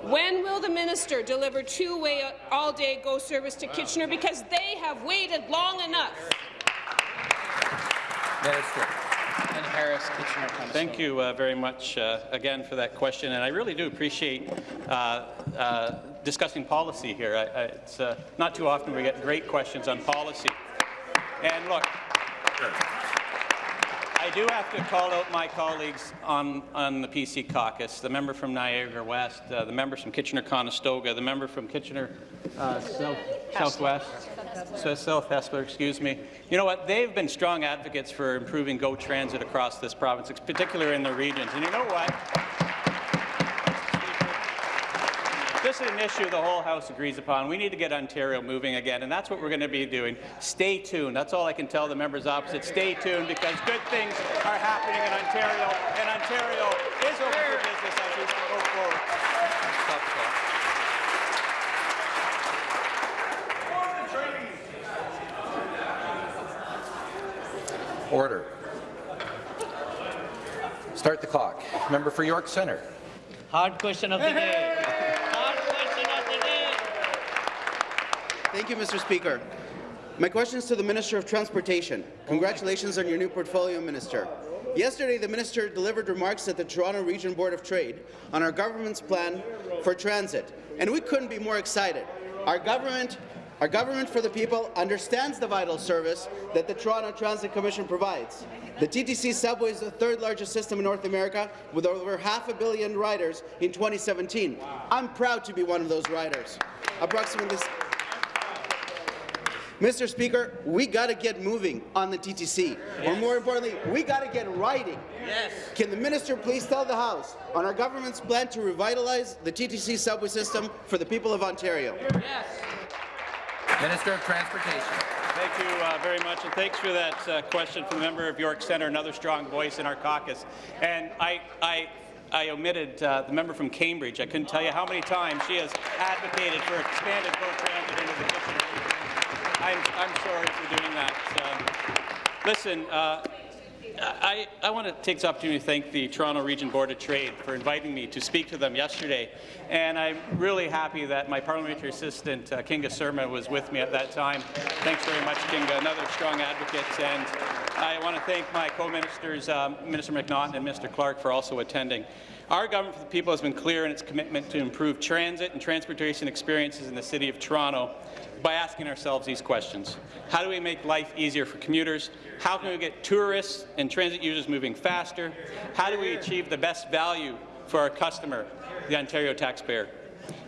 When will the minister deliver two-way all-day GO service to Kitchener? Because they have waited long enough. Minister. And Harris, Kitchener Thank you uh, very much uh, again for that question, and I really do appreciate uh, uh discussing policy here. I, I, it's uh, not too often we get great questions on policy. And look, I do have to call out my colleagues on, on the PC caucus, the member from Niagara West, uh, the members from Kitchener-Conestoga, the member from Kitchener uh, South, Southwest, so South Hespeler, excuse me. You know what? They've been strong advocates for improving GO transit across this province, particularly in the regions. And you know what? This is an issue the whole House agrees upon. We need to get Ontario moving again, and that's what we're going to be doing. Stay tuned. That's all I can tell the members opposite. Stay tuned, because good things are happening in Ontario, and Ontario is open for business as we go forward. Order. Start the clock. Member for York Centre. Hard question of the day. Thank you, Mr. Speaker. My question is to the Minister of Transportation. Congratulations on your new portfolio, Minister. Yesterday, the minister delivered remarks at the Toronto Region Board of Trade on our government's plan for transit, and we couldn't be more excited. Our government, our government for the people understands the vital service that the Toronto Transit Commission provides. The TTC subway is the third largest system in North America, with over half a billion riders in 2017. I'm proud to be one of those riders. Approximately Mr. Speaker, we got to get moving on the TTC. Yes. Or more importantly, we got to get riding. Yes. Can the minister please tell the House on our government's plan to revitalize the TTC subway system for the people of Ontario? Yes. Minister of Transportation. Thank you uh, very much, and thanks for that uh, question from the member of York Centre, another strong voice in our caucus. And I, I I omitted uh, the member from Cambridge. I couldn't tell you how many times she has advocated for expanded GO transit into the Kitchener I'm, I'm sorry for doing that. Um, listen, uh, I, I, want to take this opportunity to thank the Toronto Region Board of Trade for inviting me to speak to them yesterday. And I'm really happy that my parliamentary assistant, uh, Kinga Surma, was with me at that time. Thanks very much, Kinga, another strong advocate. And I want to thank my co-ministers, um, Minister McNaughton and Mr. Clark, for also attending. Our government for the people has been clear in its commitment to improve transit and transportation experiences in the City of Toronto by asking ourselves these questions. How do we make life easier for commuters? How can we get tourists and transit users moving faster? How do we achieve the best value for our customer, the Ontario taxpayer?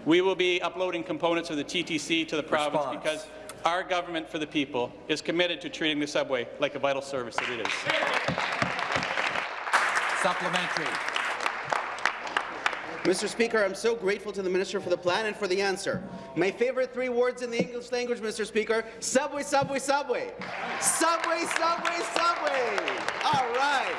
We will be uploading components of the TTC to the province Response. because our government for the people is committed to treating the subway like a vital service that it is. Supplementary. Mr. Speaker, I'm so grateful to the Minister for the plan and for the answer. My favorite three words in the English language, Mr. Speaker, subway, subway, subway. Subway, subway, subway. All right.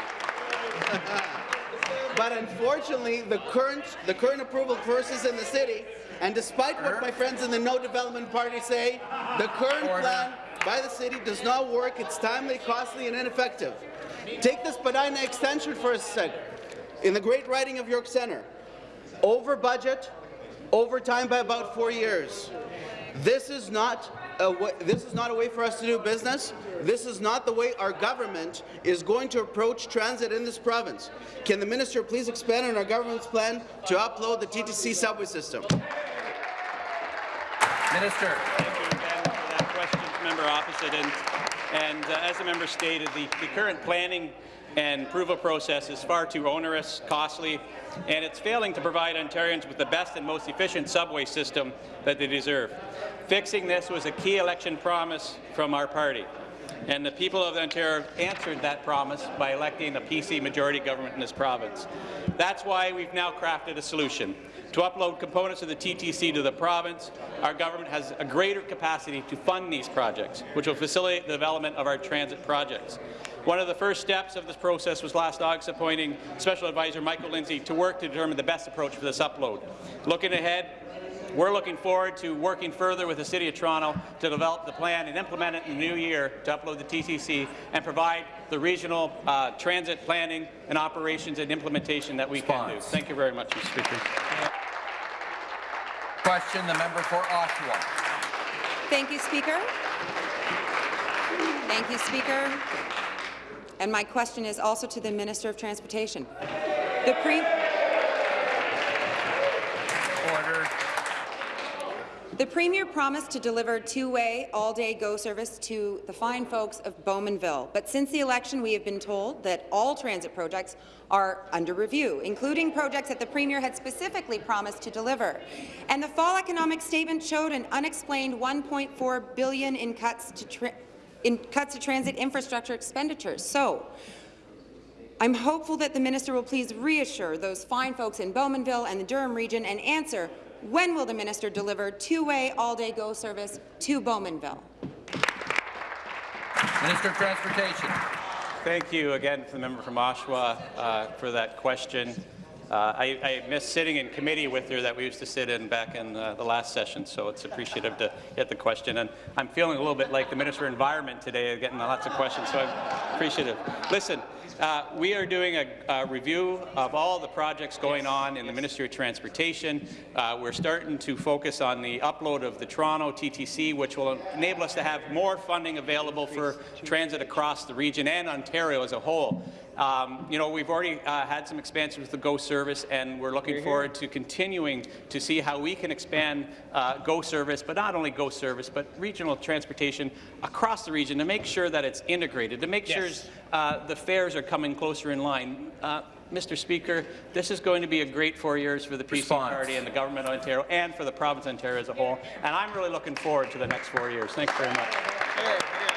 (laughs) but unfortunately, the current, the current approval process in the city, and despite what my friends in the No Development Party say, the current plan by the city does not work. It's timely, costly, and ineffective. Take this Spadina extension for a second. In the great riding of York Centre, over budget, over time by about four years. This is not a way, this is not a way for us to do business. This is not the way our government is going to approach transit in this province. Can the minister please expand on our government's plan to upload the TTC subway system? Minister. Thank you again for that question, member opposite. And, and uh, as the member stated, the, the current planning and approval process is far too onerous, costly, and it's failing to provide Ontarians with the best and most efficient subway system that they deserve. Fixing this was a key election promise from our party. And the people of Ontario answered that promise by electing a PC majority government in this province. That's why we've now crafted a solution. To upload components of the TTC to the province, our government has a greater capacity to fund these projects, which will facilitate the development of our transit projects. One of the first steps of this process was last August appointing Special Advisor Michael Lindsay to work to determine the best approach for this upload. Looking ahead, we're looking forward to working further with the City of Toronto to develop the plan and implement it in the new year to upload the TTC and provide the regional uh, transit planning and operations and implementation that we can do. Thank you very much, Mr. Speaker. Question, the member for Oshawa. Thank you, Speaker. Thank you, Speaker. And my question is also to the Minister of Transportation. The pre Order. The Premier promised to deliver two-way, all-day GO service to the fine folks of Bowmanville, but since the election we have been told that all transit projects are under review, including projects that the Premier had specifically promised to deliver. And the fall economic statement showed an unexplained 1.4 billion in cuts to, in cuts to transit infrastructure expenditures. So, I'm hopeful that the minister will please reassure those fine folks in Bowmanville and the Durham region and answer when will the minister deliver two-way, all-day GO service to Bowmanville? Minister of Transportation. Thank you again to the member from Oshawa uh, for that question. Uh, I, I miss sitting in committee with her that we used to sit in back in uh, the last session, so it's appreciative to get the question. And I'm feeling a little bit like the Minister of Environment today, getting lots of questions, so I'm appreciative. Listen, uh, we are doing a, a, review of all the projects going on in the Ministry of Transportation. Uh, we're starting to focus on the upload of the Toronto TTC, which will enable us to have more funding available for transit across the region and Ontario as a whole. Um, you know, we've already uh, had some expansion with the GO service, and we're looking forward to continuing to see how we can expand uh, GO service, but not only GO service, but regional transportation across the region to make sure that it's integrated, to make yes. sure uh, the fares are coming closer in line. Uh, Mr. Speaker, this is going to be a great four years for the PC Response. Party and the Government of Ontario and for the province of Ontario as a whole, and I'm really looking forward to the next four years. Thanks very much.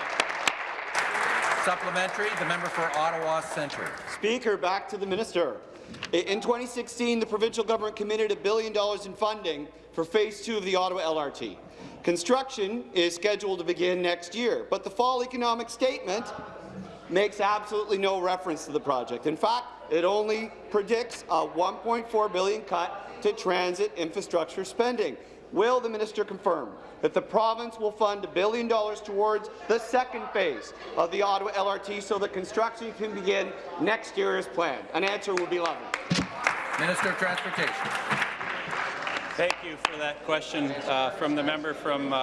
Supplementary, the member for Ottawa Centre. Speaker, back to the minister. In 2016, the provincial government committed a billion dollars in funding for Phase 2 of the Ottawa LRT. Construction is scheduled to begin next year, but the fall economic statement makes absolutely no reference to the project. In fact, it only predicts a 1.4 billion cut to transit infrastructure spending. Will the minister confirm that the province will fund a billion dollars towards the second phase of the Ottawa LRT so that construction can begin next year as planned? An answer would be lovely. Minister of Transportation. Thank you for that question uh, from the member from uh,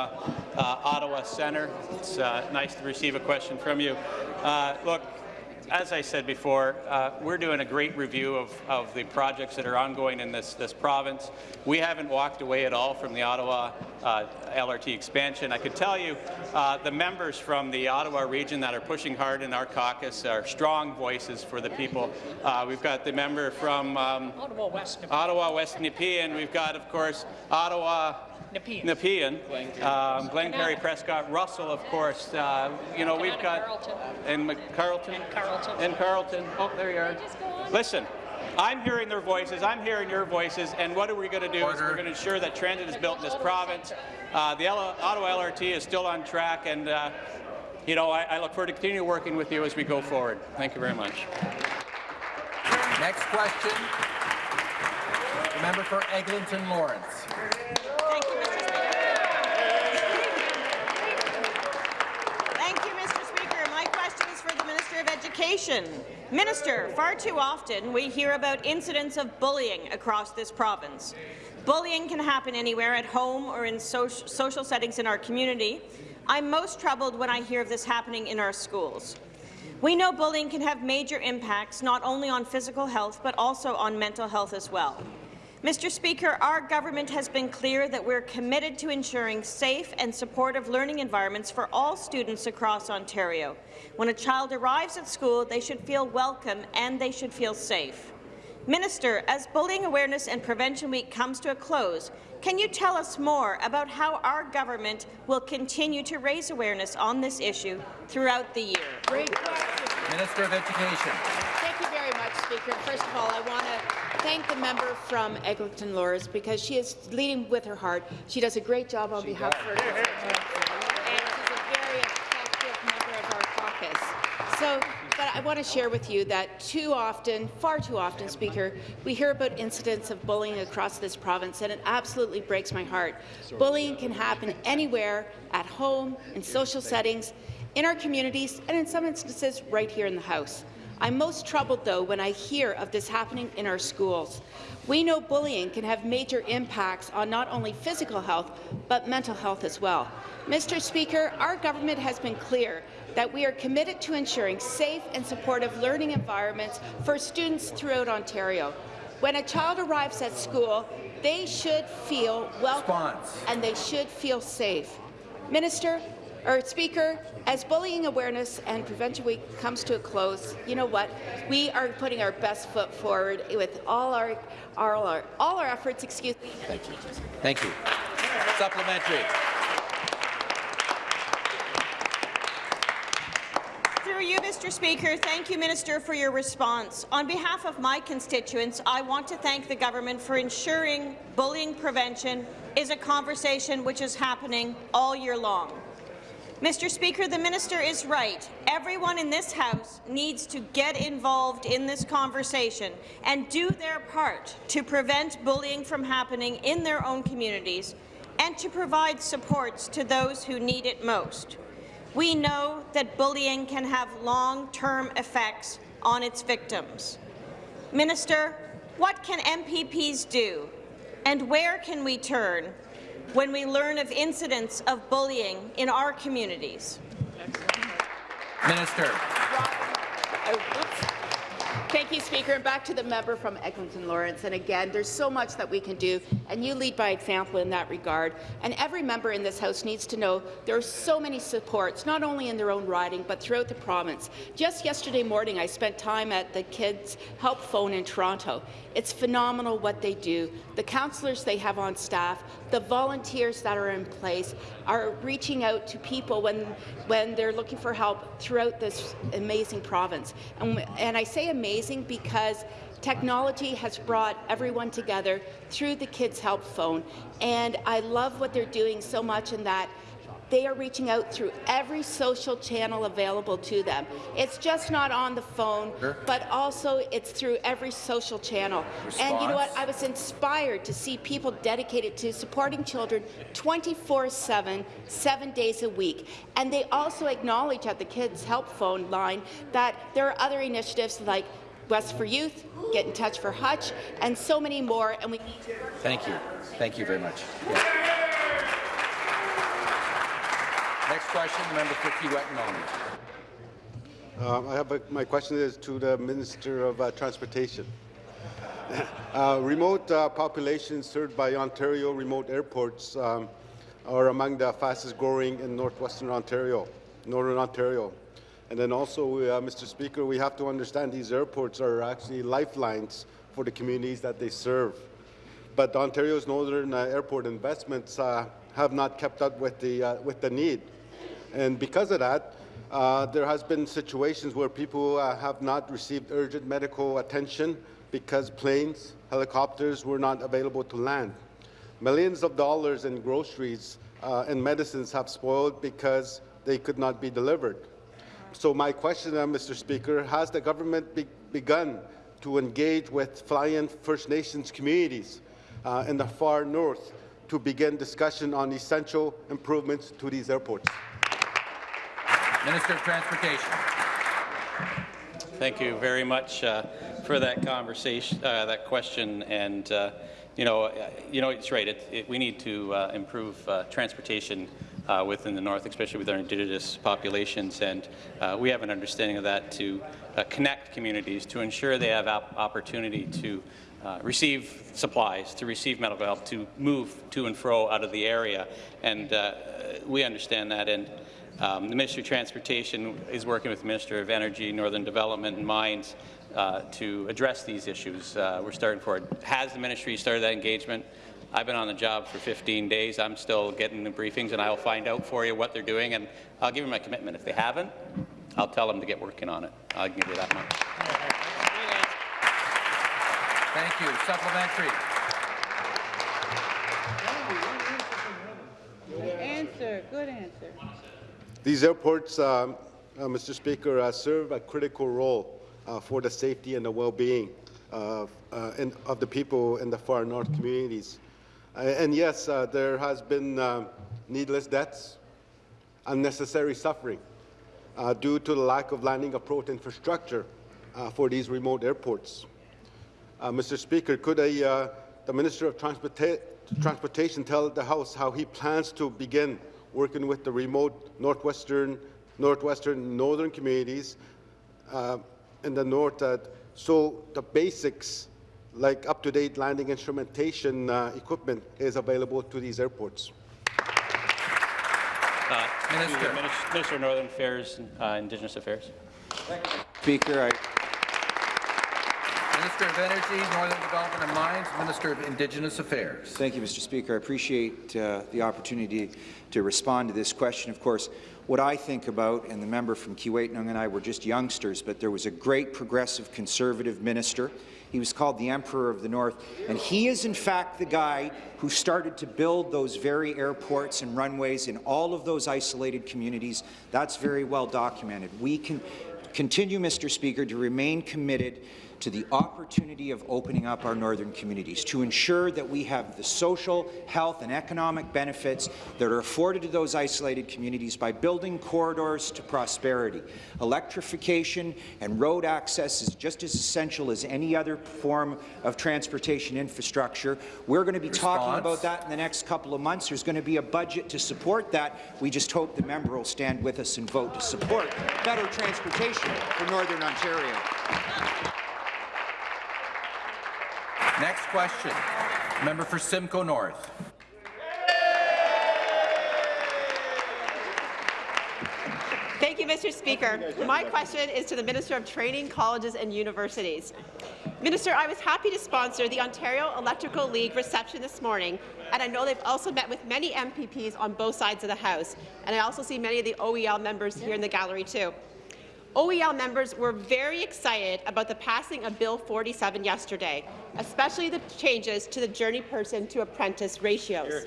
uh, Ottawa Centre. It's uh, nice to receive a question from you. Uh, look, as I said before, uh, we're doing a great review of, of the projects that are ongoing in this, this province. We haven't walked away at all from the Ottawa uh, LRT expansion. I could tell you uh, the members from the Ottawa region that are pushing hard in our caucus are strong voices for the people. Uh, we've got the member from um, Ottawa West. Ottawa West Nepean. We've got, of course, Ottawa Nepean. Nepean. Um, Glengarry Prescott, Russell, of course. Uh, you know, we've got Carleton. and Carleton. And Carleton. And Carleton. Oh, there you are. Listen. I'm hearing their voices, I'm hearing your voices, and what are we going to do Order. is we're going to ensure that transit is built in this province. Uh, the L Ottawa LRT is still on track, and uh, you know, I, I look forward to continue working with you as we go forward. Thank you very much. Next question, the member for Eglinton Lawrence. Education. Minister, far too often we hear about incidents of bullying across this province. Bullying can happen anywhere, at home or in so social settings in our community. I'm most troubled when I hear of this happening in our schools. We know bullying can have major impacts not only on physical health but also on mental health as well. Mr. Speaker, our government has been clear that we're committed to ensuring safe and supportive learning environments for all students across Ontario. When a child arrives at school, they should feel welcome and they should feel safe. Minister, as Bullying Awareness and Prevention Week comes to a close, can you tell us more about how our government will continue to raise awareness on this issue throughout the year? Great question. Minister of Education. Thank you very much, Speaker. First of all, I want to thank the member from Eglinton Lawrence because she is leading with her heart. She does a great job on behalf of her constituency, and she's a very effective member of our caucus. So, but I want to share with you that too often, far too often, Speaker, we hear about incidents of bullying across this province, and it absolutely breaks my heart. Bullying can happen anywhere, at home, in social settings, in our communities, and in some instances, right here in the House. I'm most troubled, though, when I hear of this happening in our schools. We know bullying can have major impacts on not only physical health, but mental health as well. Mr. Speaker, our government has been clear that we are committed to ensuring safe and supportive learning environments for students throughout Ontario. When a child arrives at school, they should feel welcome Response. and they should feel safe. Minister, or Speaker, as Bullying Awareness and Prevention Week comes to a close, you know what? We are putting our best foot forward with all our, all our, all our efforts. Excuse me. Thank you. Thank you. Supplementary. Through you, Mr. Speaker, thank you, Minister, for your response. On behalf of my constituents, I want to thank the government for ensuring bullying prevention is a conversation which is happening all year long. Mr. Speaker, the minister is right. Everyone in this House needs to get involved in this conversation and do their part to prevent bullying from happening in their own communities and to provide supports to those who need it most. We know that bullying can have long-term effects on its victims. Minister, what can MPPs do, and where can we turn when we learn of incidents of bullying in our communities? Minister. Oh, Thank you, Speaker. And back to the member from Eglinton Lawrence. And again, there's so much that we can do, and you lead by example in that regard. And every member in this House needs to know there are so many supports, not only in their own riding, but throughout the province. Just yesterday morning, I spent time at the Kids Help Phone in Toronto. It's phenomenal what they do. The counsellors they have on staff, the volunteers that are in place are reaching out to people when, when they're looking for help throughout this amazing province. And, and I say amazing because technology has brought everyone together through the Kids Help Phone. And I love what they're doing so much in that they are reaching out through every social channel available to them. It's just not on the phone, Sure. but also it's through every social channel. And you know what? I was inspired to see people dedicated to supporting children 24-7, seven days a week. And they also acknowledge at the Kids Help Phone line that there are other initiatives like West for Youth, Get in Touch for Hutch, and so many more. And we need to Thank you. Thank you very much. Yeah. Next question, member for Kiiwetinoong. Um, I have a, my question is to the Minister of uh, Transportation. (laughs) Uh, remote uh, populations served by Ontario remote airports um, are among the fastest growing in northwestern Ontario, northern Ontario. And then also, uh, Mr. Speaker, we have to understand these airports are actually lifelines for the communities that they serve. But Ontario's northern uh, airport investments uh, have not kept up with the, uh, with the need. And because of that, uh, there has been situations where people uh, have not received urgent medical attention because planes, helicopters were not available to land. Millions of dollars in groceries and medicines have spoiled because they could not be delivered. So my question, uh, Mr. Speaker, has the government be begun to engage with fly-in First Nations communities uh, in the far north to begin discussion on essential improvements to these airports? Minister of Transportation. Thank you very much uh, for that conversation, uh, that question, and uh, you know, uh, you know, it's right. It, it, we need to uh, improve uh, transportation uh, within the north, especially with our Indigenous populations, and uh, we have an understanding of that to uh, connect communities to ensure they have op opportunity to. Uh, receive supplies, to receive medical help, to move to and fro out of the area, and uh, we understand that. And Um, the Ministry of Transportation is working with the Minister of Energy, Northern Development and Mines uh, to address these issues. We're starting forward. Has the ministry started that engagement? I've been on the job for 15 days. I'm still getting the briefings, and I'll find out for you what they're doing, and I'll give you my commitment. If they haven't, I'll tell them to get working on it. I'll give you that much. Thank you. Supplementary. Good answer. Good answer. These airports, um, uh, Mr. Speaker, uh, serve a critical role uh, for the safety and the well-being of, uh, of the people in the far north communities. Uh, and yes, uh, there has been um, needless deaths, unnecessary suffering uh, due to the lack of landing approach infrastructure uh, for these remote airports. Uh, Mr. Speaker, could uh, the Minister of Transporta Transportation tell the House how he plans to begin working with the remote northwestern, northwestern, northern communities uh, in the north uh, so the basics like up-to-date landing instrumentation uh, equipment is available to these airports? Uh, Minister. Minister of Northern Affairs and uh, Indigenous Affairs. Speaker, I Minister of Energy, Northern Development and Mines, Minister of Indigenous Affairs. Thank you, Mr. Speaker. I appreciate uh, the opportunity to respond to this question. Of course, what I think about, and the member from Kiiwetinoong and I were just youngsters, but there was a great progressive conservative minister. He was called the Emperor of the North, and he is in fact the guy who started to build those very airports and runways in all of those isolated communities. That's very well documented. We can continue, Mr. Speaker, to remain committed to the opportunity of opening up our northern communities, to ensure that we have the social, health and economic benefits that are afforded to those isolated communities by building corridors to prosperity. Electrification and road access is just as essential as any other form of transportation infrastructure. We're going to be Response. talking about that in the next couple of months. There's going to be a budget to support that. We just hope the member will stand with us and vote to support better transportation for Northern Ontario. Next question. Member for Simcoe North. Thank you, Mr. Speaker. My question is to the Minister of Training, Colleges and Universities. Minister, I was happy to sponsor the Ontario Electrical League reception this morning, and I know they've also met with many MPPs on both sides of the House, and I also see many of the OEL members here in the gallery too. OEL members were very excited about the passing of Bill 47 yesterday, especially the changes to the journey person to apprentice ratios.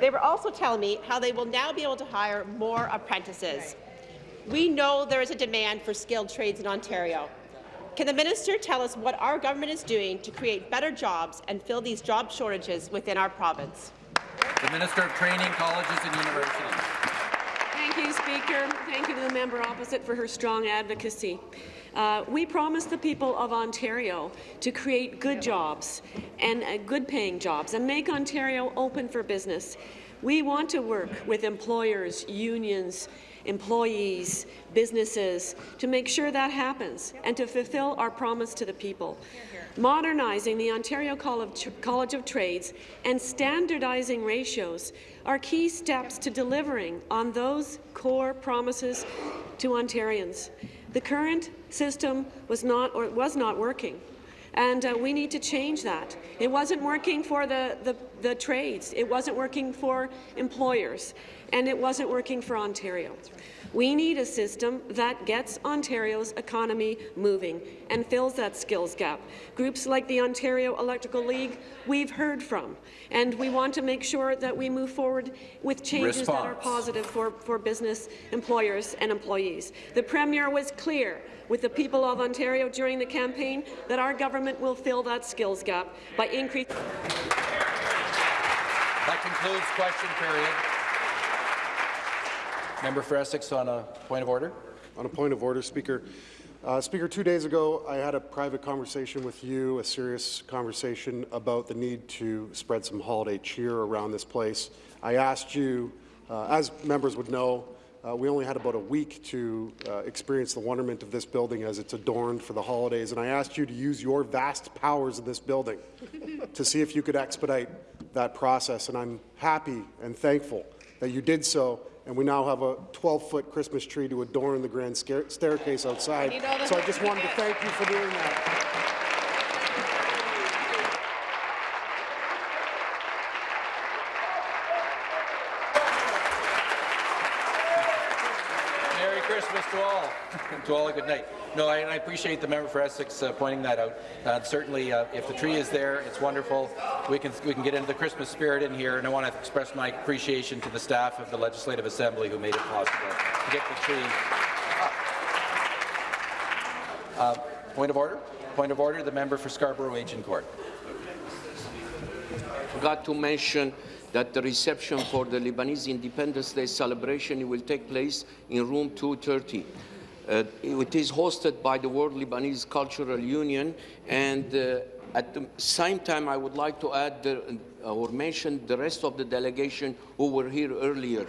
They were also telling me how they will now be able to hire more apprentices. We know there is a demand for skilled trades in Ontario. Can the minister tell us what our government is doing to create better jobs and fill these job shortages within our province? The Minister of Training, Colleges and Universities. Thank you, Speaker. Thank you to the member opposite for her strong advocacy. Uh, we promised the people of Ontario to create good jobs and uh, good-paying jobs and make Ontario open for business. We want to work with employers, unions, employees, businesses, to make sure that happens and to fulfill our promise to the people. Modernizing the Ontario College of Trades and standardizing ratios are key steps to delivering on those core promises to Ontarians. The current system was not, or was not working and uh, we need to change that. It wasn't working for the, the, the, trades, it wasn't working for employers, and it wasn't working for Ontario. We need a system that gets Ontario's economy moving and fills that skills gap. Groups like the Ontario Electrical League we've heard from, and we want to make sure that we move forward with changes Response. that are positive for, for business, employers and employees. The Premier was clear with the people of Ontario during the campaign that our government will fill that skills gap by increasing. That concludes question period. Member for Essex on a point of order. On a point of order, Speaker. Uh, Speaker, two days ago, I had a private conversation with you, a serious conversation about the need to spread some holiday cheer around this place. I asked you, uh, as members would know, uh, we only had about a week to uh, experience the wonderment of this building as it's adorned for the holidays, and I asked you to use your vast powers in this building (laughs) to see if you could expedite that process, and I'm happy and thankful that you did so and we now have a 12-foot Christmas tree to adorn the grand staircase outside. So I just wanted to thank you for doing that. Merry Christmas to all. To all a good night. No, I, I appreciate the member for Essex uh, pointing that out. Uh, certainly, uh, if the tree is there, it's wonderful. We can we can get into the Christmas spirit in here, and I want to express my appreciation to the staff of the Legislative Assembly who made it possible to get the tree up. Uh, point of order. Point of order. The member for Scarborough Agincourt. I forgot to mention that the reception for the Lebanese Independence Day celebration will take place in room 230. Uh, it is hosted by the World Lebanese Cultural Union and uh, at the same time I would like to add the, uh, or mention the rest of the delegation who were here earlier.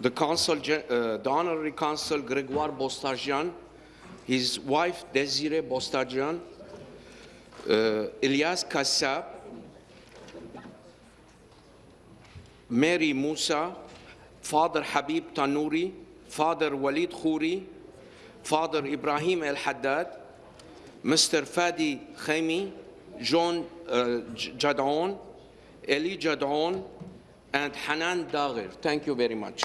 The consul, uh, the honorary consul Gregoire Bostajian, his wife Desiree Bostajian, uh, Ilyas Kassab, Mary Musa, Father Habib Tanuri, Father Walid Khouri, Father Ibrahim El Haddad, Mr. Fadi Khaimi, John uh, Jadon, Eli Jadon, and Hanan Dagher. Thank you very much.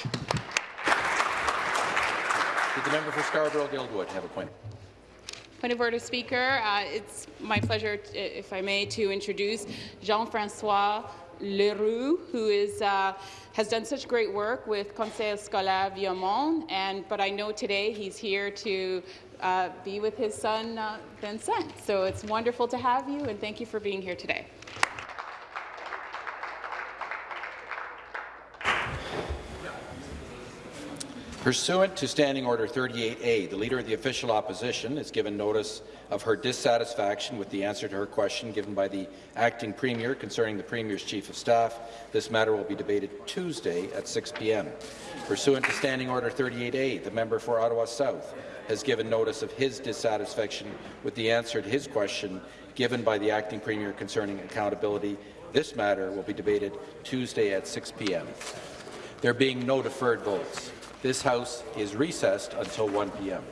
Did the member for Scarborough Guildwood have a point? Point of order, Speaker. Uh, it's my pleasure, if I may, to introduce Jean-Francois Leroux, who is, uh, has done such great work with Conseil Scolaire Viamonde, and but I know today he's here to uh, be with his son uh, Vincent. So it's wonderful to have you, and thank you for being here today. Pursuant to Standing Order 38A, the Leader of the Official Opposition has given notice of her dissatisfaction with the answer to her question given by the Acting Premier concerning the Premier's Chief of Staff. This matter will be debated Tuesday at 6 p.m. Pursuant to Standing Order 38A, the member for Ottawa South has given notice of his dissatisfaction with the answer to his question given by the Acting Premier concerning accountability. This matter will be debated Tuesday at 6 p.m. There being no deferred votes, this House is recessed until 1 p.m.